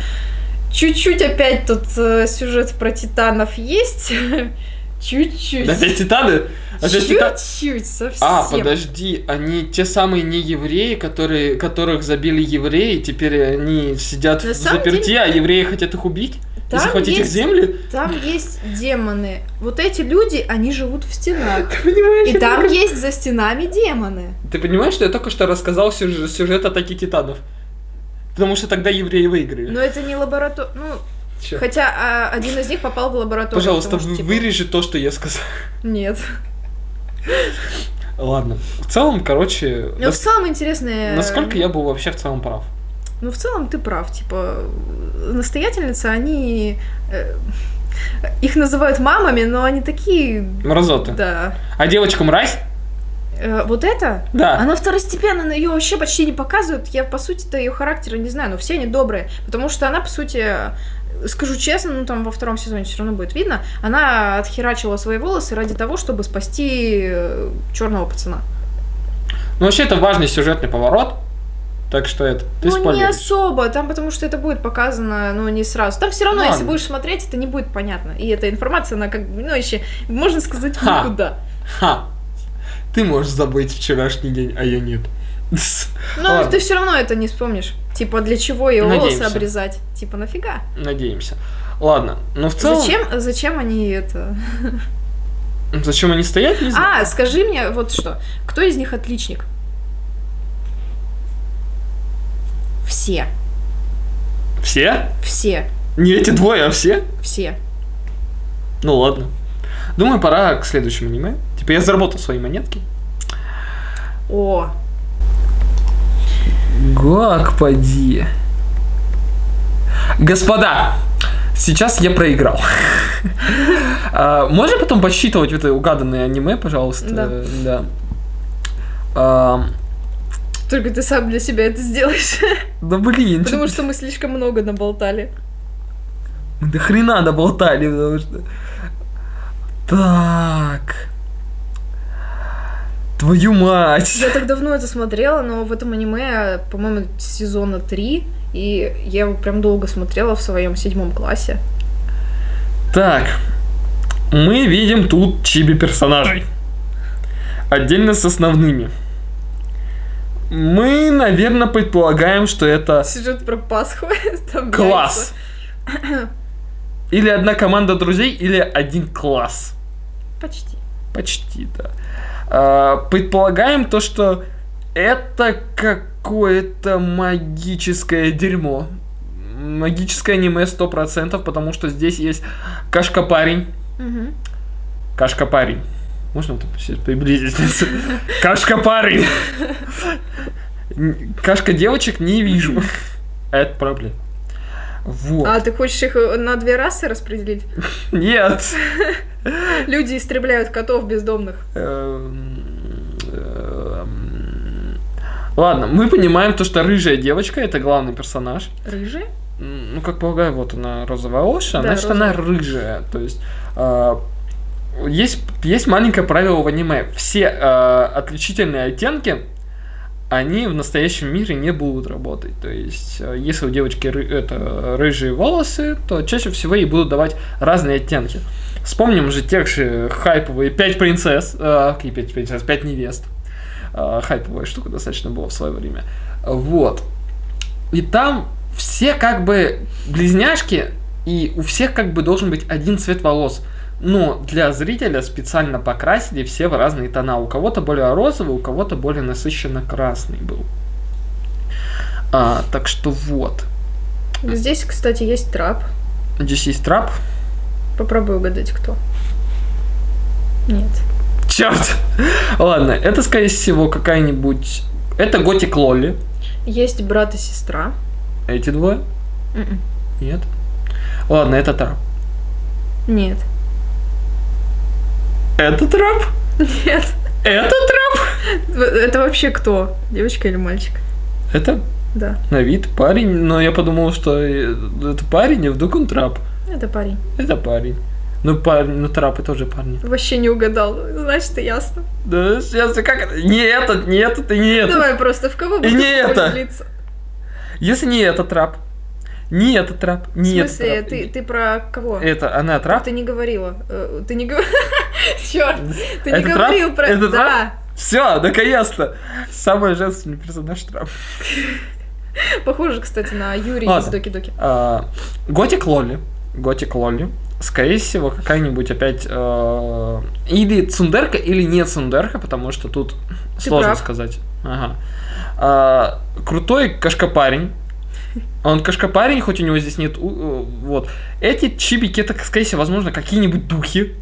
чуть-чуть опять тут э, сюжет про титанов есть. Чуть-чуть. Опять титаны? Опять? Чуть-чуть, совсем. А, подожди, они те самые не евреи, которые, которых забили евреи, теперь они сидят На в заперти, а евреи хотят их убить? И Там захватить их есть- земли? Там есть демоны. Вот эти люди, они живут в стенах. Ты понимаешь, И там только- есть за стенами демоны. Ты понимаешь, что я только что рассказал сюжет, сюжет атаки титанов? Потому что тогда евреи выиграли. Но это не лаборатория. Ну, Чё? хотя а, один из них попал в лабораторию. Пожалуйста, потому что, типа, вырежи то, что я сказал. Нет. Ладно. В целом, короче, в нас- целом интересные... насколько я был вообще в целом прав? Ну, в целом ты прав. Типа, настоятельницы, они... э, Их называют мамами, но они такие... Мразоты. Да. А девочка мразь? Э, Вот это? Да. Она второстепенно, ее вообще почти не показывают. Я, по сути-то, ее характера не знаю, но все они добрые. Потому что она, по сути, э, скажу честно, ну там во втором сезоне все равно будет видно, она отхерачила свои волосы ради того, чтобы спасти черного пацана. Ну, вообще, это важный сюжетный поворот. Так что это, ты ну, не особо, там потому что это будет показано, ну, не сразу. Там все равно, Ладно. если будешь смотреть, это не будет понятно. И эта информация, она как бы, ну, еще, можно сказать, Ха. никуда. Ха. Ты можешь забыть вчерашний день, а я нет. Ладно. ты все равно это не вспомнишь. Типа, для чего ее волосы обрезать? Типа, нафига? Надеемся. Ладно, но в целом... Зачем, зачем они это... Зачем они стоят, не знаю. А, скажи мне вот что. Кто из них отличник? Все. Все? Все. Не эти двое, а все? Все. Ну ладно. Думаю, пора к следующему аниме. Типа я заработал свои монетки. О, Господи. Господа, сейчас я проиграл. А, Можно потом подсчитывать это угаданное аниме, пожалуйста? Да. Да. А, только ты сам для себя это сделаешь. Да блин, Потому что мы слишком много наболтали. мы до хрена доболтали, потому что... Так. Твою мать. Я так давно это смотрела, но в этом аниме, по-моему, сезона 3, и я его прям долго смотрела в своем седьмом классе. Так, мы видим тут чиби персонажей. Отдельно с основными. Мы, наверное, предполагаем, что это Сюжет про Пасху. там класс. Или одна команда друзей, или один класс. Почти. Почти, да. А, предполагаем то, что это какое-то магическое дерьмо. Магическое аниме 100%, потому что здесь есть кашка-парень. Кашка-парень. Можно вот приблизиться? Кашка-парень. Н- Кашка-девочек не вижу. Это проблема. Вот. А ты хочешь их на две расы распределить? Нет. Люди истребляют котов бездомных. Эм, эм, Ладно, мы понимаем то, что рыжая девочка это главный персонаж. Рыжие? М, Ну, как полагаю, вот она розовая, Да, значит, она розовая. рыжая. То есть э, есть, есть маленькое правило в аниме. Все э, отличительные оттенки, они в настоящем мире не будут работать. То есть, э, если у девочки ры- это, рыжие волосы, то чаще всего ей будут давать разные оттенки. Вспомним же тех же хайповые пять принцесс, э, какие пять принцесс, пять невест. Э, хайповая штука достаточно была в свое время. Вот. И там все как бы близняшки, и у всех как бы должен быть один цвет волос. Но для зрителя специально покрасили все в разные тона. У кого-то более розовый, у кого-то более насыщенно красный был. А, так что вот. Здесь, кстати, есть трап. Здесь есть трап. Попробуй угадать, кто. Нет. Черт! Ладно, это, скорее всего, какая-нибудь Это Готик Лолли. Есть брат и сестра. Эти двое? Мгм. Нет. Ладно, это трап. Нет. Это трап? Нет. Это трап? Это вообще кто? Девочка или мальчик? Это Да. на вид парень, но я подумал, что э, это парень, а вдруг он трап. Это парень. Это парень. Ну, парень, ну трапы тоже парни. Вообще не угадал. Значит, ясно. Да, сейчас как это? Не этот, не этот и не этот. Давай просто в кого И будешь не это. влиться? Если не этот трап, не этот трап, В не этот смысле, трап. ты, ты про кого? Это она трап? Ты не говорила. Э, Ты не говорила. Черт, ты не трап? говорил про... Это Да. Все, наконец-то. Самый женственный персонаж трап. Похоже, кстати, на Юрия из Доки-Доки. А, Готик Лолли. Готик Лолли. Скорее всего, какая-нибудь опять э, или цундерка, или не цундерка, потому что тут сложно прав. сказать. Ага. А, крутой кашкапарень. Он кашкапарень, хоть у него здесь нет... э, вот. Эти чибики, это, скорее всего, возможно, какие-нибудь духи.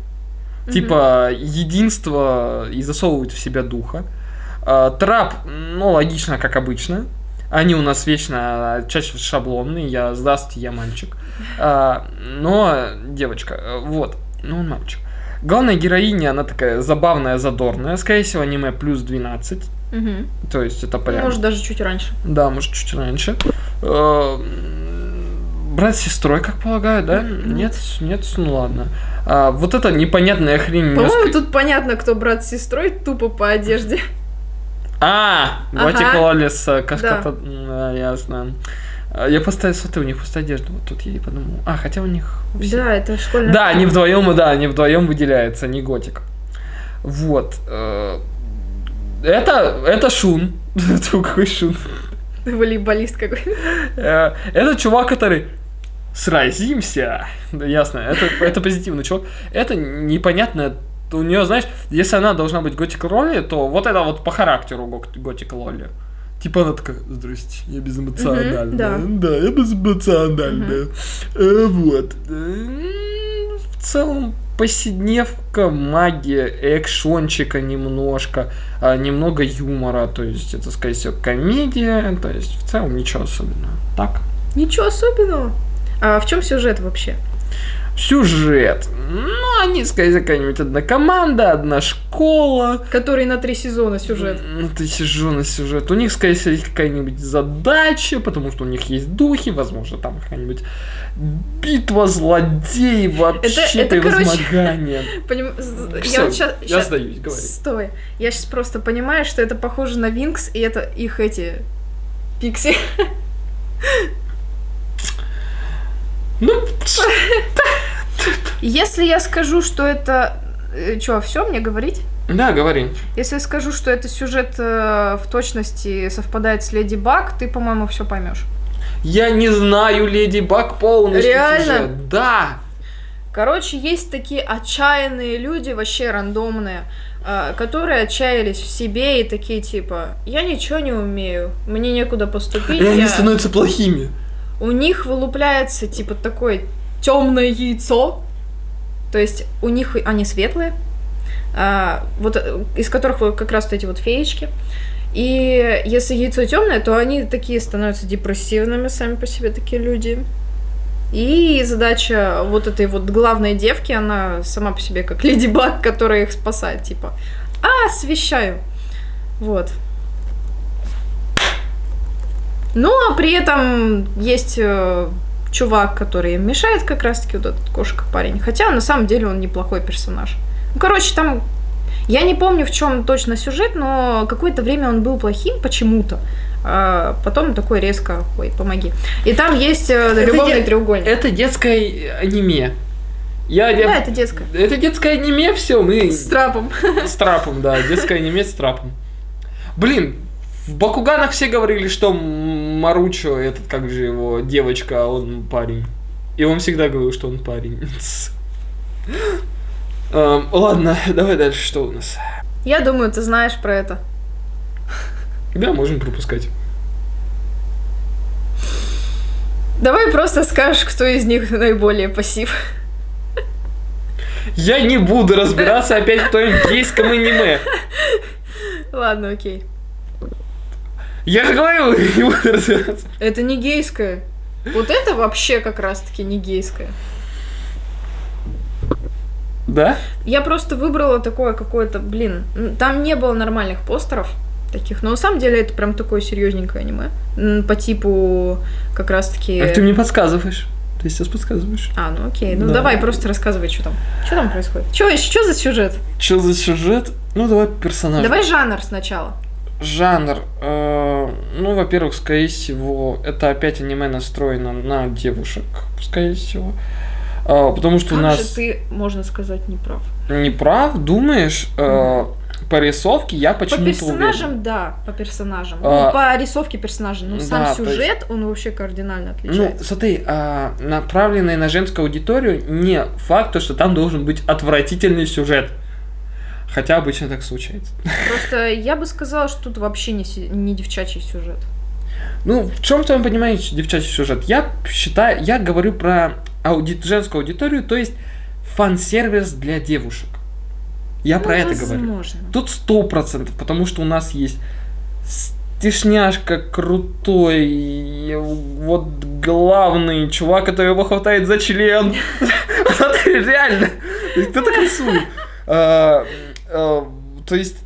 Типа единство и засовывают в себя духа. А, трап, ну, логично, как обычно. Они у нас вечно а, чаще шаблонные. Я здравствуйте, я мальчик. А, но девочка, вот, ну он мальчик. Главная героиня, она такая забавная, задорная. Скорее всего, аниме плюс 12. Мгм. То есть это прям... Может, даже чуть раньше. Да, может, чуть раньше. Э, Брат с сестрой, как полагаю, да? Нет, нет, ну ладно. А, вот это непонятная хрень. По-моему, тут понятно, кто брат с сестрой, тупо по одежде. А, Ага. Готик Лоли с э. Да. Да, ясно. А, Я поставил, смотри, у них пустая одежда. Вот тут я и подумал. А, хотя у них... все- Да, это школьная... Да, они вдвоем, да, они вдвоем выделяются, не Готик. Вот. э, Это, это Шун. Какой Шун? Волейболист какой-то. Э, Это чувак, который сразимся. Да, ясно, это, это позитивный чувак. Это непонятно. У нее, знаешь, если она должна быть готик Лоли, то вот это вот по характеру готик Лоли. Типа она такая, здрасте, я безэмоциональная. Мгм, да. да, я безэмоциональная. Э, вот. М, В целом, повседневка, магия, экшончика немножко, а, немного юмора, то есть это, скорее всего, комедия, то есть в целом ничего особенного. Так. Ничего особенного. А в чем сюжет вообще? Сюжет. Ну, они, скорее какая-нибудь одна команда, одна школа. Который на три сезона сюжет. Ну, ты сижу на сюжет. У них, скорее всего, есть какая-нибудь задача, потому что у них есть духи, возможно, там какая-нибудь битва злодеев, вообще это, короче, возмогание. Поним- з- Всё, Я щас- я сдаюсь, говори. Стой. Я сейчас просто понимаю, что это похоже на Винкс, и это их эти пикси. Ну, Если я скажу, что это... Че, все мне говорить? да, говори. Если я скажу, что это сюжет э, в точности совпадает с Леди Баг, ты, по-моему, все поймешь. Я не знаю Леди Баг полностью. Реально? сюжет. Да. Короче, есть такие отчаянные люди, вообще рандомные, э, которые отчаялись в себе и такие типа, я ничего не умею, мне некуда поступить. И они я- становятся плохими. У них вылупляется типа такое темное яйцо, то есть у них они светлые, а, вот э, из которых как раз вот эти вот феечки. И если яйцо темное, то они такие становятся депрессивными сами по себе такие люди. И задача вот этой вот главной девки, она сама по себе как леди Баг, которая их спасает, типа, а, освещаю. Вот. Ну, а при этом есть э, чувак, который им мешает как раз-таки вот этот кошка-парень. Хотя на самом деле он неплохой персонаж. Ну, короче, там... Я не помню, в чем точно сюжет, но какое-то время он был плохим почему-то. А потом такой резко... Ой, помоги. И там есть э, любовный де- треугольник. Это детское аниме. Я, я- Да, это детское. Это детское аниме, все, мы С трапом. с трапом, да, детское аниме с трапом. Блин, в Бакуганах все говорили, что Маручо, этот, как же его, девочка, он парень. И он всегда говорил, что он парень. Эм, Ладно, давай дальше, что у нас? Я думаю, ты знаешь про это. Да, можем пропускать. Давай просто скажешь, кто из них наиболее пассив. Я не буду разбираться опять в твоем гейском аниме. Ладно, окей. Я же говорю, не буду разбираться. Это не гейское. Вот это вообще как раз-таки не гейское. Да? Я просто выбрала такое какое-то, блин, там не было нормальных постеров таких, но на самом деле это прям такое серьезненькое аниме. По типу как раз-таки... А ты мне подсказываешь. Ты сейчас подсказываешь. А, ну окей, ну Да. давай просто рассказывай, что там. Что там происходит? Что что за сюжет? Что за сюжет? Ну, давай персонаж. Давай жанр сначала. Жанр. э, ну, во-первых, скорее всего, это опять аниме настроено на девушек, скорее всего. А, потому что Как у нас... же ты, можно сказать, не прав. Не прав, думаешь? Э, по рисовке я По почему-то персонажам, уверен. да, по персонажам. А, ну, по рисовке персонажа. Но сам да, есть- сюжет, он вообще кардинально Ну, отличается. смотри, а, направленный на женскую аудиторию, не факт, то, что там должен быть отвратительный сюжет. Хотя обычно так случается. Просто я бы сказала, что тут вообще не, не девчачий сюжет. Ну, в чем в твоем понимании девчачий сюжет? Я считаю, я говорю про ауди- женскую аудиторию, то есть фан-сервис для девушек. Я Ну, про это говорю. возможно. Тут сто процентов, потому что у нас есть стишняшка крутой, вот главный чувак, который его хватает за член. Реально. Кто так рисует? А, То есть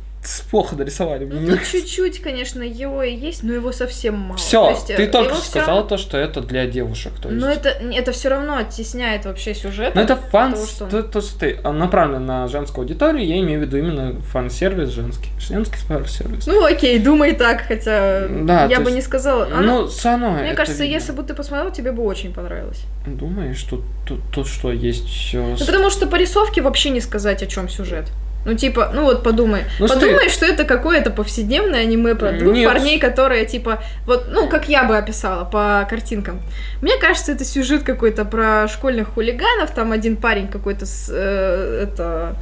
плохо нарисовали. Ну, мне тут чуть-чуть, конечно, его и есть, но его совсем мало. То Все, есть, э, ты только что сказал равно- то, что это для девушек. То есть. Но это, это все равно оттесняет вообще сюжет. Ну, это фан, того, что- то, то, что ты а, направлен на женскую аудиторию, я имею в виду именно фан-сервис женский. Женский фан-сервис. Ну окей, думай так, хотя Да, я то бы есть- не сказала. Оно- ну, все равно мне кажется, видно. если бы ты посмотрел, тебе бы очень понравилось. Думаешь, тут, тут, тут что, есть все... Ну, потому что по рисовке вообще не сказать, о чем сюжет. Ну, типа, ну вот подумай. Ну, подумай, что это какое-то повседневное аниме про двух Нет. парней, которые, типа, вот, ну, как я бы описала по картинкам. Мне кажется, это сюжет какой-то про школьных хулиганов. Там один парень какой-то с, э, это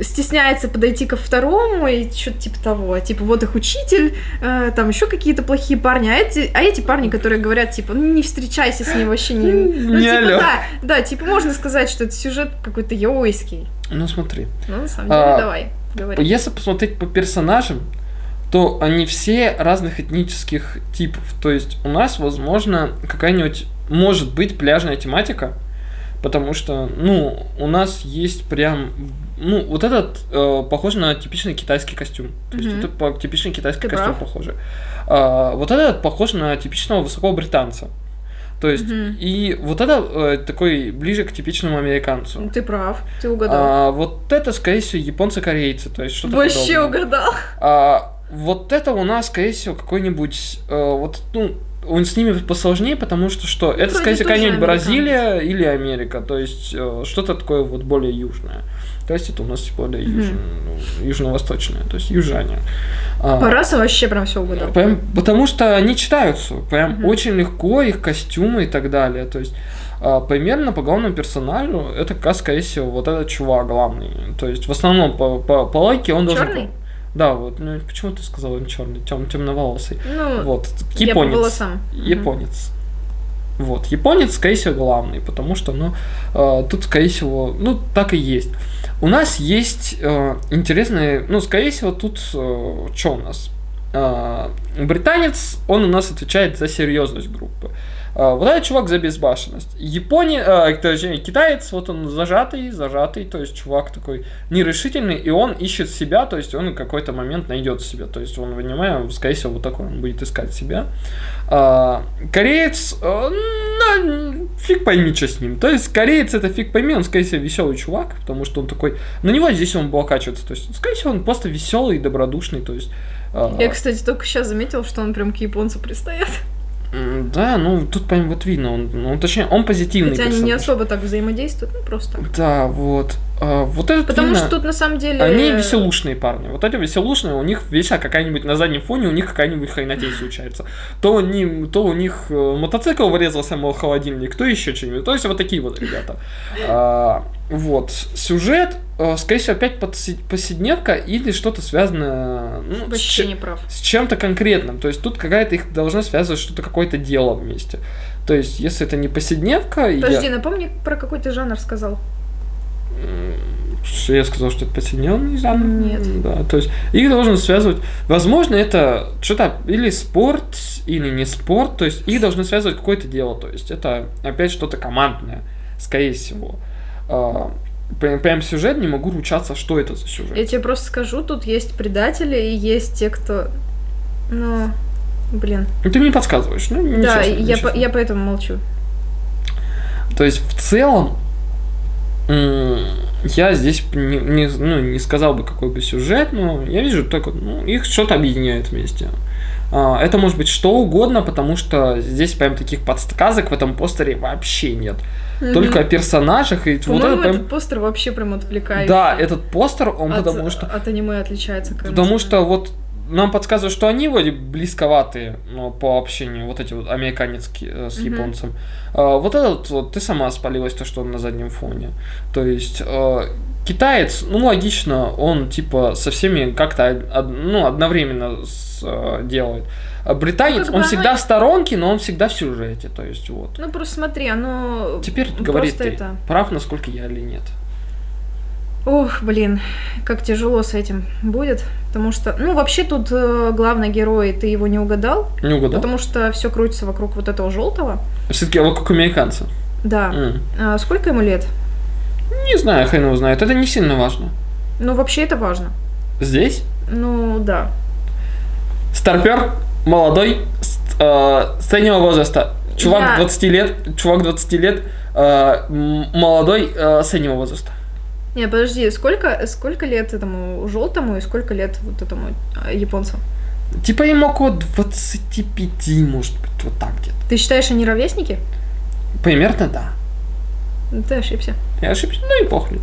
стесняется подойти ко второму и что-то типа того. Типа, вот их учитель, э, там еще какие-то плохие парни. А эти, а эти парни, которые говорят, типа, ну не встречайся с ним вообще не... Ну, Не типа, алё. да, да, типа, можно сказать, что это сюжет какой-то яойский. Ну, смотри. Ну, на самом деле, А, давай, говори. Если посмотреть по персонажам, то они все разных этнических типов. То есть у нас, возможно, какая-нибудь, может быть, пляжная тематика, потому что, ну, у нас есть прям, ну, вот этот э, похож на типичный китайский костюм. То есть Мгм. это по- типичный китайский Ты костюм прав. похоже. А, вот этот похож на типичного высокого британца. То есть, Мгм. и вот это э, такой ближе к типичному американцу. Ты прав, ты угадал. А, вот это, скорее всего, японцы-корейцы, то есть что-то Вообще подобное. угадал. А, вот это у нас, скорее всего, какой-нибудь, э, вот, ну, он с ними посложнее, потому что что? это, Ну, вроде скорее всего, какая-нибудь. Бразилия или Америка, то есть э, что-то такое вот более южное. То есть это у нас Мгм. южно- ну, южно-восточное, то есть южане. А, По расам вообще прям все угадал. Прям, потому что они читаются, прям Мгм. очень легко, их костюмы и так далее. То есть а, примерно по главному персонажу это как скорее всего, вот этот чувак главный. То есть в основном по, по, по логике он должен... Чёрный? Да, вот, ну почему ты сказал он черный, тем, темноволосый? Ну, Вот, я по японец. волосам. Японец. Вот, японец, скорее всего, главный, потому что, ну, э, тут, скорее всего, ну, так и есть. У нас есть э, интересные, ну, скорее всего, тут, что у нас? Э, британец, он у нас отвечает за серьезность группы. Э, вот этот чувак за безбашенность. Япония, э, точнее, китаец, вот он зажатый, зажатый, то есть чувак такой нерешительный, и он ищет себя, то есть он в какой-то момент найдет себя, то есть он, понимаю, скорее всего, вот такой он будет искать себя. А, кореец, э, ну, фиг пойми, что с ним. То есть кореец это фиг пойми, он, скорее всего, веселый чувак, потому что он такой, на него здесь он облокачивается, то есть, скорее всего, он просто веселый и добродушный, то есть... а, Я, кстати, только сейчас заметил, что он прям к японцу пристает. Да, ну, тут прям вот видно, он, ну, точнее, он позитивный Хотя они не особо так взаимодействуют, ну просто. Да, вот. А, вот этот Потому видно- что тут на самом деле... Они веселушные парни. Вот эти веселушные, у них вся какая-нибудь на заднем фоне, у них какая-нибудь хренотень случается. То, они, то у них э, мотоцикл врезался, мол, холодильник, то еще что-нибудь. То есть вот такие вот ребята. А, вот. Сюжет, э, скорее всего, опять повседневка или что-то связанное ну, с, Вообще не прав. с чем-то конкретным. То есть тут какая-то их должна связывать что-то, какое-то дело вместе. То есть, если это не повседневка, и я- Подожди, напомни, про какой ты жанр сказал. Я сказал, что это подсоединенный жанр? Нет. Да, то есть их должен связывать... Возможно, это что-то или спорт, или не спорт, то есть их должны связывать какое-то дело, то есть это опять что-то командное, скорее всего. А, Прям, прям сюжет не могу ручаться, что это за сюжет. Я тебе просто скажу, тут есть предатели и есть те, кто... Ну, блин. Ну, ты мне подсказываешь, ну, да, нечестно, я, по- я поэтому молчу. То есть, в целом, я здесь не, не- ну, не сказал бы, какой бы сюжет, но я вижу только, ну, их что-то объединяет вместе. А, Это может быть что угодно, потому что здесь прям таких подсказок в этом постере вообще нет. Только о персонажах и вот это По-моему, прям... этот постер вообще прям отвлекающий. Да, этот постер, он от, потому что... От аниме отличается. как Потому что вот нам подсказывают, что они вроде близковатые ну, по общению, вот эти вот американецкие э, с японцем. А, вот этот вот, ты сама спалилась, то, что он на заднем фоне. То есть, э, китаец, ну, логично, он, типа, со всеми как-то, од- ну, одновременно с, э, делает. А британец, Ну, он оно всегда и- в сторонке, но он всегда в сюжете, то есть, вот. Ну, просто смотри, оно... Теперь просто говори ты, это... прав, насколько я или нет. Ох, блин, как тяжело с этим будет. Потому что, ну, вообще тут э, главный герой, ты его не угадал. Не угадал? Потому что все крутится вокруг вот этого желтого. Все-таки вот как американцы. Да. М. А сколько ему лет? Не знаю, хрен его знает, это не сильно важно. Ну, вообще это важно. Здесь Ну, да. Старпер, молодой, э, среднего возраста. Чувак Я- 20 лет, чувак 20 лет, э, молодой, э, среднего возраста. Не, подожди, сколько, сколько лет этому желтому и сколько лет вот этому а, японцу? Типа ему около 25, может быть, вот так где-то. Ты считаешь, они ровесники? Примерно, да. Ну, Ты ошибся. Я ошибся, ну и похуй.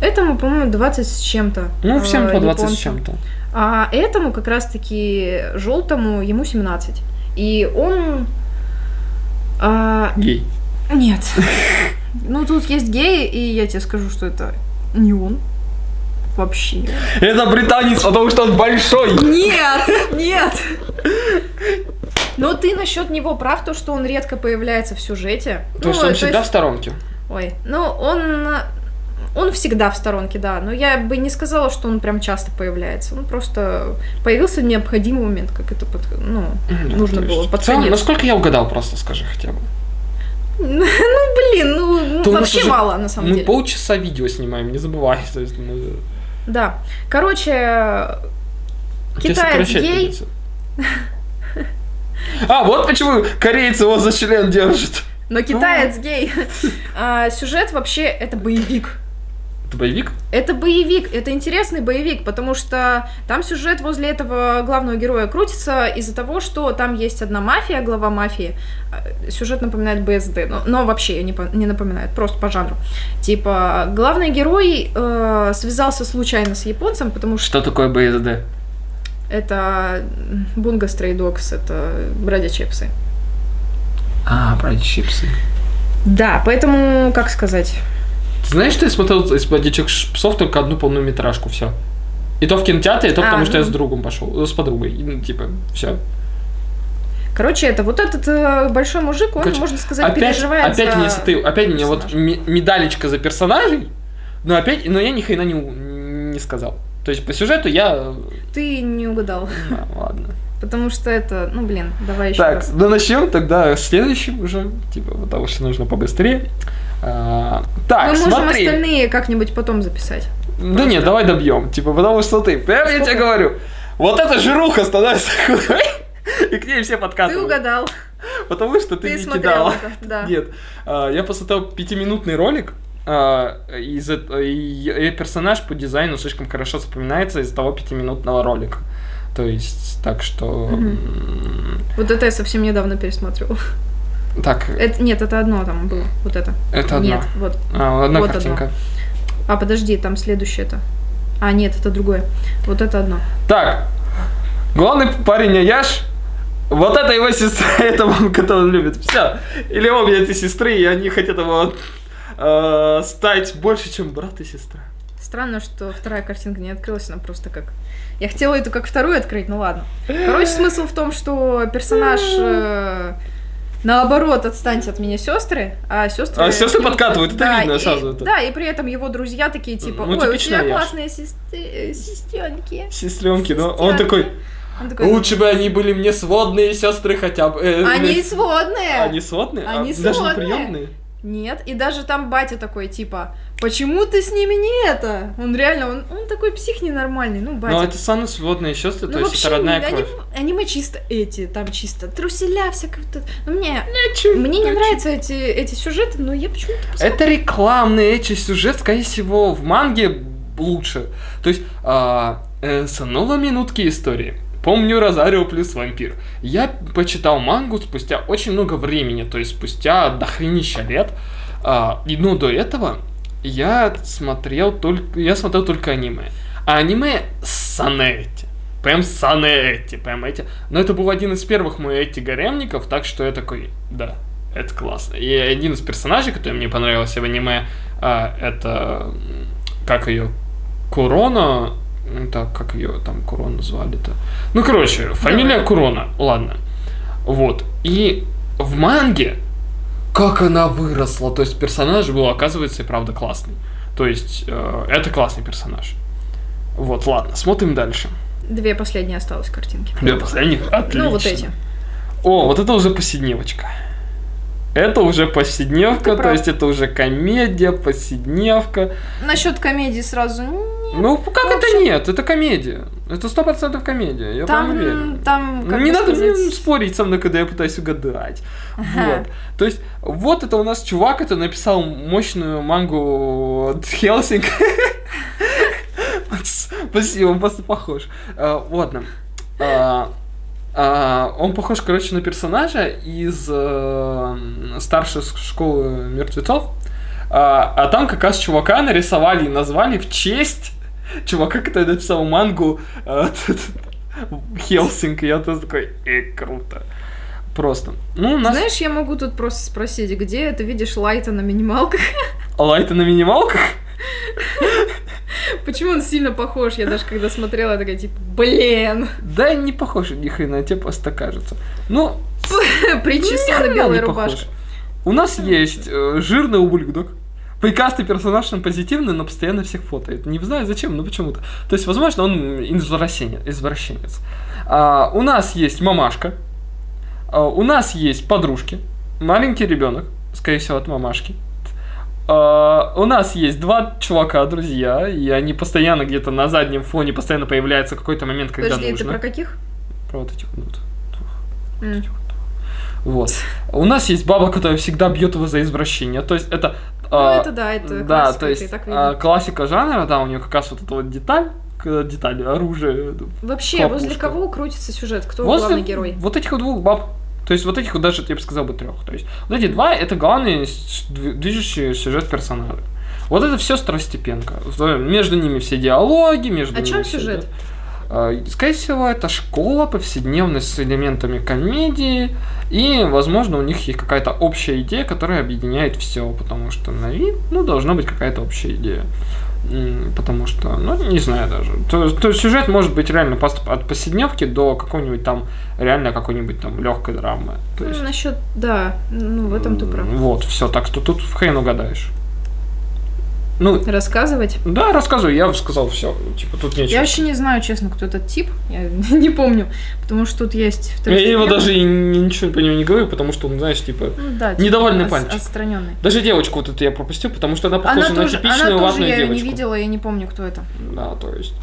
Этому, по-моему, 20 с чем-то. Ну, всем э, по 20 с японцу. чем-то. А этому как раз-таки желтому ему 17. И он... а, Гей. нет. Ну, тут есть геи, и я тебе скажу, что это не он. Вообще. Это британец, потому что он большой. Нет, нет. Но ты насчет него прав, то, что он редко появляется в сюжете. То Ну, есть он всегда в есть- сторонке. Ой, ну он... Он всегда в сторонке, да, но я бы не сказала, что он прям часто появляется. Он просто появился в необходимый момент, как это под... ну, Да, нужно то было под в целом. Насколько я угадал, просто скажи хотя бы. Ну, блин, ну, То у нас вообще мало, на самом Мы деле. полчаса видео снимаем, не забывай. То есть, ну, Да. Короче, Китаец гей. А, вот почему корейцы его за член держат. но китаец гей. А, Сюжет вообще это боевик. Это боевик? Это боевик, это интересный боевик, потому что там сюжет возле этого главного героя крутится из-за того, что там есть одна мафия, глава мафии. А, Сюжет напоминает БСД, но, но вообще не, не напоминает, просто по жанру. Типа, главный герой э, связался случайно с японцем, потому что Что такое БСД? это Бунга Стрей Догс, это бродячие псы. А, брать чипсы. Да, поэтому, как сказать, Ты знаешь, что я смотрел из «Бродячих псов» только одну полнометражку, все. И то в кинотеатре, и то А, потому что я ну. с другом пошел, э, с подругой. И, Ну, типа, все. короче, это вот этот э, большой мужик, он, Короче, можно сказать, Опять, переживает опять за мне, смотри, опять мне вот медалечка за персонажей, но опять, но я ни хрена не, не сказал. То есть по сюжету я... Ты не угадал. а, ладно. Потому что это, ну блин, давай еще Так, раз. ну начнем тогда следующим уже, типа, потому что нужно побыстрее. А, так, Мы можем смотри. остальные как-нибудь потом записать. Да нет, давай добьем. Типа, потому что ты, прям я тебе говорю, вот эта жируха становится худой, и к ней все Ты подкатывают. угадал. Потому что ты, Ты не смотрел кидала. это, да. Нет, а, я посмотрел пятиминутный ролик, а, из и, и персонаж по дизайну слишком хорошо запоминается из того пятиминутного ролика. То есть, так что... м, Вот это я совсем недавно пересматривала. Так, Это, нет, это одно там было. Вот это. это одно. Нет, вот. А, одна вот картинка. А, подожди, там следующее это. А, нет, это другое. Вот это одно. Так, главный парень Аяш, вот это его сестра, это он, которого он любит. Все. Или обе этой сестры, и они хотят его э, стать больше, чем брат и сестра. Странно, что вторая картинка не открылась, она просто как... Я хотела эту как вторую открыть, ну ладно. Короче, смысл в том, что персонаж... э, Наоборот, отстаньте от меня, сестры, а сестры... А сестры подкатывают, это да, видно и- сразу, это. Да, и при этом его друзья такие, типа, Ну, ой, у тебя Яш. классные сестренки. Сестренки, ну он такой, Он такой, лучше бы они были мне сводные сестры хотя бы. Э, Они блядь, сводные. Они сводные? А, Они Даже не сводные. приемные? Нет, и даже там батя такой, типа, почему ты с ними не это? Он реально, он, он такой псих ненормальный, ну, батя. Ну, это самые сводные сестры, Ну, то есть это родная они, кровь. аниме чисто эти, там чисто труселя это. Ну, мне, Чё- мне не нравятся эти, эти сюжеты, но я почему-то посмотрела. Это рекламный эти сюжет, скорее всего, в манге лучше. То есть, а, э, снова минутки истории. Помню Розарио плюс вампир. Я почитал мангу спустя очень много времени, то есть спустя дохренища лет. А, и, ну, до этого я смотрел только, я смотрел только аниме. А аниме санэти. Прям санэти, прям эти. Но это был один из первых моих эти гаремников, так что я такой, да, это классно. И один из персонажей, который мне понравился в аниме, а, это как ее Курона. м, Так, как ее там Курона звали-то? Ну, короче, фамилия Курона, ладно. Вот. И в манге, как она выросла. То есть персонаж был, оказывается, и правда классный. То есть э, это классный персонаж. Вот, ладно, смотрим дальше. Две последние осталось картинки. Две последних? Отлично. Ну, вот эти. О, вот это уже повседневочка. Это уже повседневка, Ты то прав. есть это уже комедия, повседневка. Насчет комедии сразу. Ну, как в это общем- нет? Это комедия. Это сто процентов комедия, я прям Там, уверен. там, как не надо мне сказать, спорить со мной, когда я пытаюсь угадать. Ага. Вот. То есть, вот это у нас чувак, это написал мощную мангу Хелсинг. Спасибо, он просто похож. А, Ладно. А, а, Он похож, короче, на персонажа из э, старшей школы мертвецов. А а там как раз чувака нарисовали и назвали в честь чувака, который написал мангу э, Хелсинг. Я тоже такой, э, круто. Просто. Ну, нас Знаешь, я могу тут просто спросить, где ты видишь Лайта на минималках? лайты на минималках. Почему он сильно похож? Я даже когда смотрела, я такая, типа, блин, Да, не похож ни хрена, тебе просто кажется. Ну, причесана белая рубашка. у нас есть э, жирный ублюдок. Прекрасный персонаж, он позитивный, но постоянно всех фотоет. Не знаю зачем, но почему-то. То есть, возможно, он извращенец. извращенец. А, у нас есть мамашка. А, у нас есть подружки. Маленький ребенок, скорее всего, от мамашки. А, у нас есть два чувака, друзья, и они постоянно где-то на заднем фоне постоянно появляется какой-то момент, когда Подожди, нужно. ты про каких? Про вот этих вот. М. Вот. У нас есть баба, которая всегда бьет его за извращение. То есть это... Ну, а, это да, это да, классика, то это есть так а, видно. классика жанра, да, у нее как раз вот эта вот деталь, деталь, оружие. Вообще, хлопушка. возле кого крутится сюжет? Кто Возле главный герой? Вот этих вот двух баб. То есть вот этих вот даже, я бы сказал бы, трех. То есть вот эти два это главные движущие сюжет персонажи. Вот это все второстепенка. В- Между ними все диалоги, между О ними чем все сюжет? это. А, Скорее всего, это школа, повседневность с элементами комедии, и, возможно, у них есть какая-то общая идея, которая объединяет все, потому что на вид, ну, должна быть какая-то общая идея. Потому что, ну, не знаю даже. То, то есть сюжет может быть реально от повседневки до какой-нибудь там, реально какой-нибудь там легкой драмы. То есть, насчет, да, ну в этом ты прав. Вот, все, так что тут в хрен угадаешь. Ну, Рассказывать? да, рассказывай, я сказал все. Типа, тут нечего. Я вообще не знаю, честно, кто этот тип. Я не помню. Потому что тут есть Я его даже и ни- ничего по нему не говорю, потому что он, знаешь, типа... Ну да, недовольный ос- пальчик. Отстраненный. Даже девочку вот эту я пропустил, потому что она похожа Она на тоже, типичную она тоже я ее девочку. не видела, я не помню, кто это. Да, то есть...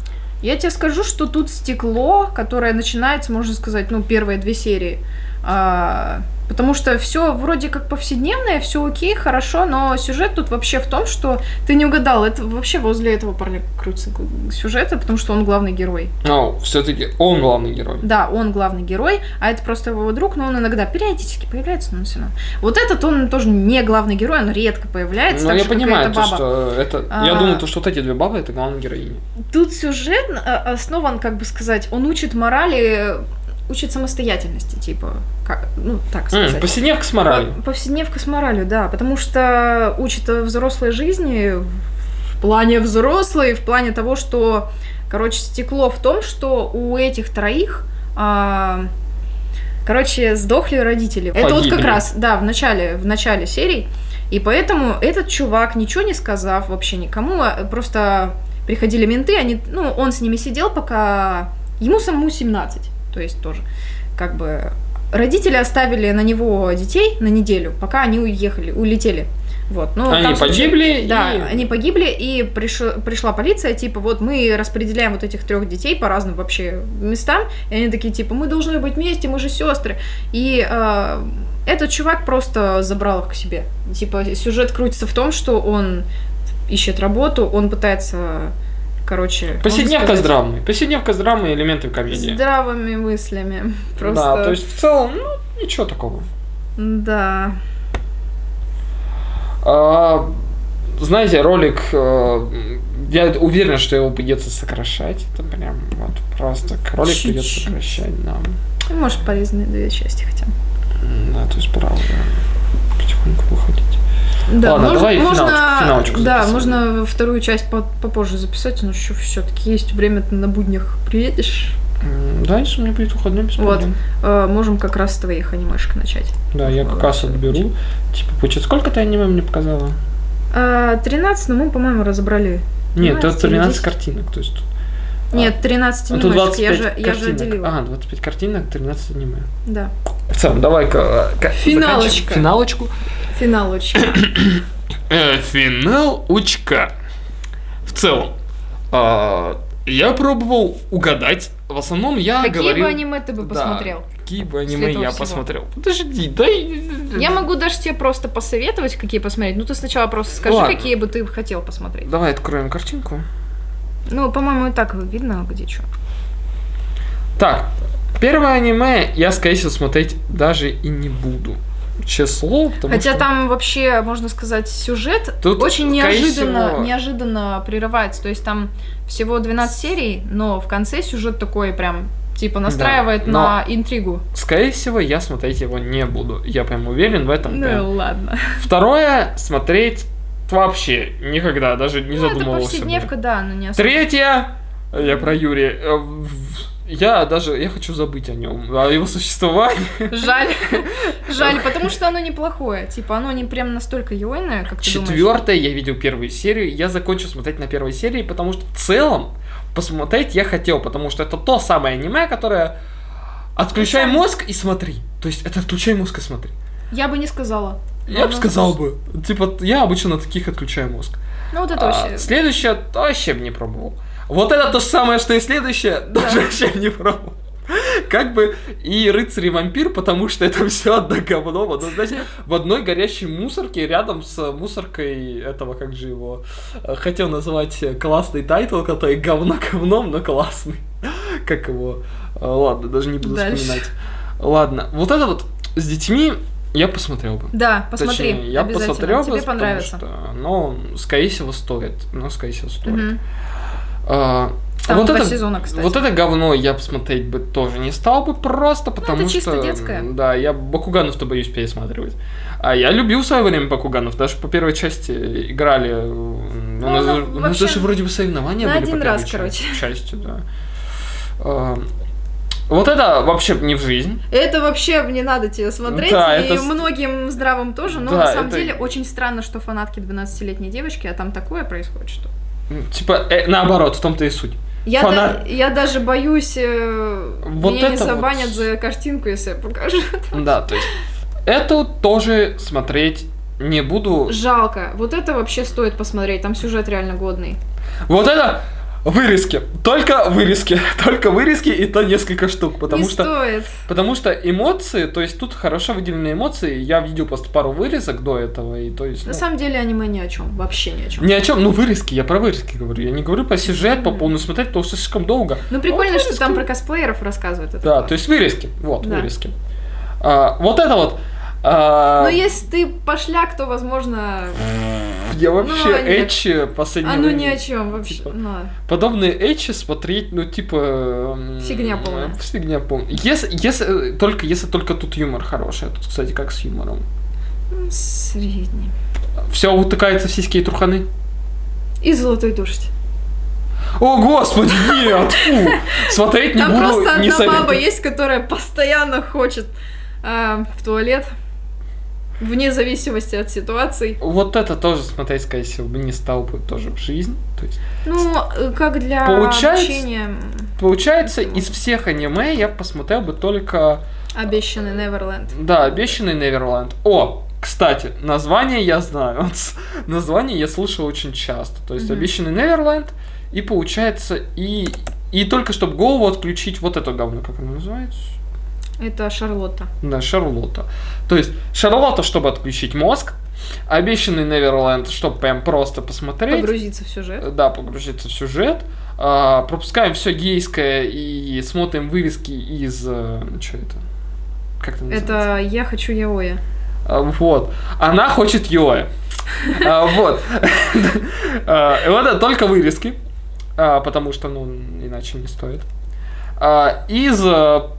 Я тебе скажу, что тут стекло, которое начинается, можно сказать, ну, первые две серии. А, потому что все вроде как повседневное, все окей, хорошо, но сюжет тут вообще в том, что ты не угадал, это вообще возле этого парня крутится сюжета, потому что он главный герой. Ну, все-таки он главный герой. Да, он главный герой, а это просто его друг, но он иногда периодически появляется, но все равно. Вот этот он тоже не главный герой, он редко появляется, Но так я понимаю, то, что это... Я А. думаю, то, что вот эти две бабы, это главные героини. Тут сюжет э, основан, как бы сказать, он учит морали, учит самостоятельности, типа, как, ну, так сказать. повседневка с моралью. По- Повседневка с моралью, да, потому что учит о взрослой жизни в плане взрослой, в плане того, что, короче, стекло в том, что у этих троих а, Короче, сдохли родители. Это вот как Погибли. раз, да, в начале, в начале серии. И поэтому этот чувак, ничего не сказав вообще никому, а просто приходили менты, они, ну, он с ними сидел, пока ему самому 17, то есть тоже, как бы, родители оставили на него детей на неделю, пока они уехали, улетели. Вот, ну, Они там погибли, Да, и- они погибли, и приш- пришла полиция, типа, вот мы распределяем вот этих трех детей по разным вообще местам, и они такие, типа, мы должны быть вместе, мы же сестры. И э, этот чувак просто забрал их к себе. Типа, сюжет крутится в том, что он ищет работу, он пытается, короче... Повседневка с драмой. Повседневка с драмой, элементы комедии. Здравыми мыслями. Просто... Да, то есть в целом, ну, ничего такого. Да. А, знаете, ролик, э, я уверен, что его придется сокращать. Это прям вот просто ролик придется Чуть-чуть. сокращать, да. Может, полезные две части хотя бы. Да, то есть правда. Потихоньку выходить. Да, Ладно, можно, давай можно, финалочку- финалочку да, можно вторую часть по- попозже записать, но еще все-таки есть время, ты на буднях приедешь. Да, если у меня будет выходной, без Вот. проблем. Э, можем как раз с твоих анимешек начать. Да, я как раз отберу. Типа, получается, сколько ты аниме мне показала? А, 13, но мы, по-моему, разобрали. Нет, 12 это или 13 10. картинок, то есть... а, Нет, 13 а тут анимешек, я 25 же, я же картинок. отделила. А, 25 картинок, 13 аниме. Да. В целом, давай-ка... э, ка- Финалочка. Финалочку. Финал очень. Э, финал учка. В целом, а, я пробовал угадать. В основном я Какие говорил... бы аниме ты бы Да, посмотрел? Какие бы аниме я всего. посмотрел. Подожди, дай... Я могу даже тебе просто посоветовать, какие посмотреть. Ну, ты сначала просто скажи, Ладно. какие бы ты хотел посмотреть. Давай откроем картинку. Ну, по-моему, и так видно, где что. Так, первое аниме я, скорее всего, смотреть даже и не буду. Число, Хотя что... там вообще, можно сказать, сюжет Тут, очень неожиданно, всего- неожиданно прерывается. То есть там всего 12 серий, но в конце сюжет такой прям, типа, настраивает но- на интригу. Скорее всего, я смотреть его не буду. Я прям уверен в этом. прям. Ну ладно. Второе, смотреть вообще никогда, даже не Ну, это задумывался. бы. повседневка, да, но не особо. Третье, я про Юрия. э, Я даже, я хочу забыть о нем, о его существовании. Жаль. Жаль, потому что оно неплохое. Типа, оно не прям настолько юойное, как ты думаешь. Четвертое, я видел первую серию, я закончил смотреть на первой серии, потому что в целом посмотреть я хотел, потому что это то самое аниме, которое отключай мозг и смотри. То есть это отключай мозг и смотри. Я бы не сказала. Я бы Ну, сказал бы, типа, я обычно на таких отключаю мозг. Ну, вот это А, вообще... Следующее вообще бы не пробовал. Вот это то же самое, что и следующее, даже вообще не пробовал. Как бы и рыцарь и вампир, потому что это все одно говно. Вот, знаете, в одной горящей мусорке рядом с мусоркой этого, как же его, э, хотел назвать э, классный тайтл, который говно говном, но классный. Как его? Э, Ладно, даже не буду Дальше. вспоминать. Ладно, вот это вот с детьми я посмотрел бы. Да, посмотри, Точнее, я посмотрел Тебе бы, понравится. потому что, ну, скорее всего, стоит. Ну, скорее всего, стоит. Мгм. А, Там вот это, сезона, кстати. Вот это говно я посмотреть бы тоже не стал бы просто, потому Ну, это чисто что... детское. Да, я Бакуганов-то боюсь пересматривать. А я любил в свое время Бакуганов, даже по первой части играли. э, У нас, ну, у нас вообще даже вроде бы соревнования на были один по раз, короче. части, да. Вот это вообще не в жизнь. Это вообще не надо тебе смотреть, Да, и это многим здравым тоже, но Да, на самом это- деле очень странно, что фанатки 12-летней девочки, а там такое происходит, что... Типа, э, наоборот, в том-то и суть. Я, Фанат- да- я даже боюсь, э, Вот меня не это вот- забанят за картинку, если я покажу. Да, то есть, это тоже смотреть не буду. Жалко. Вот это вообще стоит посмотреть, там сюжет реально годный. Вот это вырезки. Только вырезки. Только вырезки и то несколько штук. Потому не что, стоит. потому что эмоции, то есть тут хорошо выделенные эмоции. Я видел просто пару вырезок до этого. И то есть, На ну, самом деле аниме ни о чем, вообще ни о чем. ни о чем, ну вырезки, я про вырезки говорю. Я не говорю про сюжет, по полную смотреть, потому что слишком долго. Ну прикольно, Вот что там про косплееров рассказывают. это Да, классно. то есть вырезки. Вот, Да. вырезки. А, вот это вот. А, Но если ты пошляк, то, возможно, Я вообще Ну, эчи последнее а ну ни о чем вообще. типа, Ну, подобные эчи смотреть, ну, типа... Фигня полная. э, Фигня полная. Если, если, э, только, если только тут юмор хороший. а Тут, кстати, как с юмором. средний. Все утыкается в сиськи и труханы. И золотой дождь. О, господи, нет! Фу. Смотреть не Там буду, просто не одна советую. баба есть, которая постоянно хочет а, в туалет. Вне зависимости от ситуаций. Вот это тоже смотреть, скорее всего, бы не стал бы тоже в жизнь. То есть, Ну, э, как для Получается- обучения получается, из всех аниме я посмотрел бы только, обещанный Неверленд. да, обещанный Неверленд. О, кстати, название я знаю. название я слышал очень часто. То есть Мгм. обещанный Неверленд, и получается, и, и только чтобы голову отключить вот это говно, как оно называется? Это Шарлотта. Да, Шарлотта. То есть Шарлотта, чтобы отключить мозг, обещанный Неверленд, чтобы прям просто посмотреть. Погрузиться в сюжет. Да, погрузиться в сюжет. А, пропускаем все гейское и смотрим вырезки из... Что это? Как это называется? Это я хочу Яоя. А, Вот. Она хочет Йоя. А, Вот. Вот это только вырезки. Потому что, ну, иначе не стоит. Из а,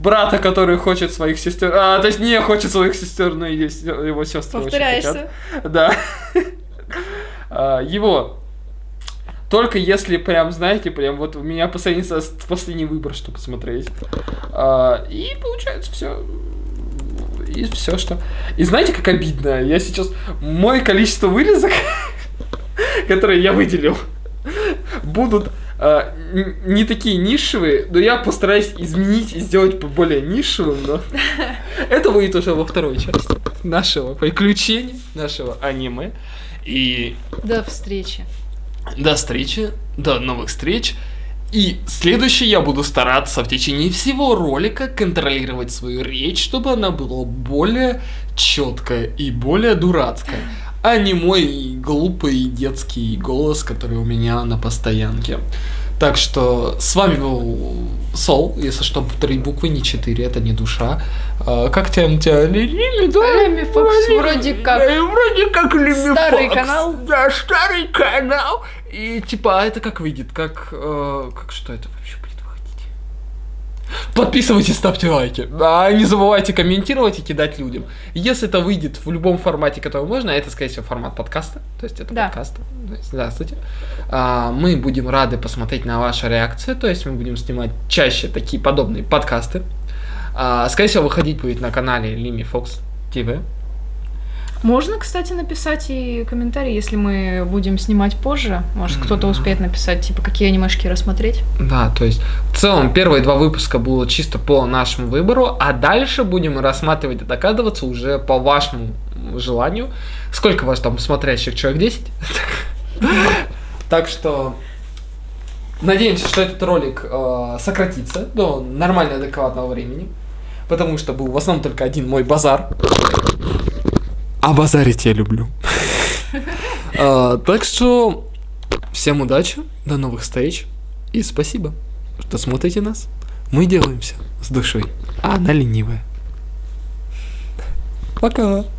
брата, который хочет своих сестер... А, то есть не хочет своих сестер, но и с- его сестры очень хотят. Повторяешься. Да. А, Его. Только если прям, знаете, прям вот у меня последний, последний выбор, что посмотреть. А, И получается все. И все, что... И знаете, как обидно? Я сейчас... Мое количество вырезок, которые я выделил, будут а, не такие нишевые, но я постараюсь изменить и сделать более нишевым, но это будет уже во второй части нашего приключения, нашего аниме. И До встречи. до встречи, до новых встреч. И следующий я буду стараться в течение всего ролика контролировать свою речь, чтобы она была более четкая и более дурацкая, а не мой глупый детский голос, который у меня на постоянке. Так что с вами был Сол, если что, три буквы, не четыре, это не душа. А, как тебя, тебя Лими, да? Лими Фокс, вроде как. Э, Вроде как Лими Старый канал. Да, старый канал. И типа, а это как выйдет? Как, э, как что это вообще? Подписывайтесь, ставьте лайки. А не забывайте комментировать и кидать людям. Если это выйдет в любом формате, который можно, а это, скорее всего, формат подкаста. То есть это Да. подкаст. Здравствуйте. А, мы будем рады посмотреть на ваши реакции. То есть мы будем снимать чаще такие подобные подкасты. А, скорее всего, выходить будет на канале Лими Фокс ТВ. Можно, кстати, написать и комментарий, если мы будем снимать позже. Может, кто-то успеет написать, типа, какие анимешки рассмотреть. Да, то есть в целом первые два выпуска было чисто по нашему выбору, а дальше будем рассматривать и докладываться уже по вашему желанию. Сколько вас там смотрящих? Человек 10? Так что надеемся, что этот ролик э, сократится до нормально адекватного времени, потому что был в основном только один мой базар. А базарить я люблю. А, Так что всем удачи, до новых встреч и спасибо, что смотрите нас. Мы делаем все с душой, а она ленивая. Пока.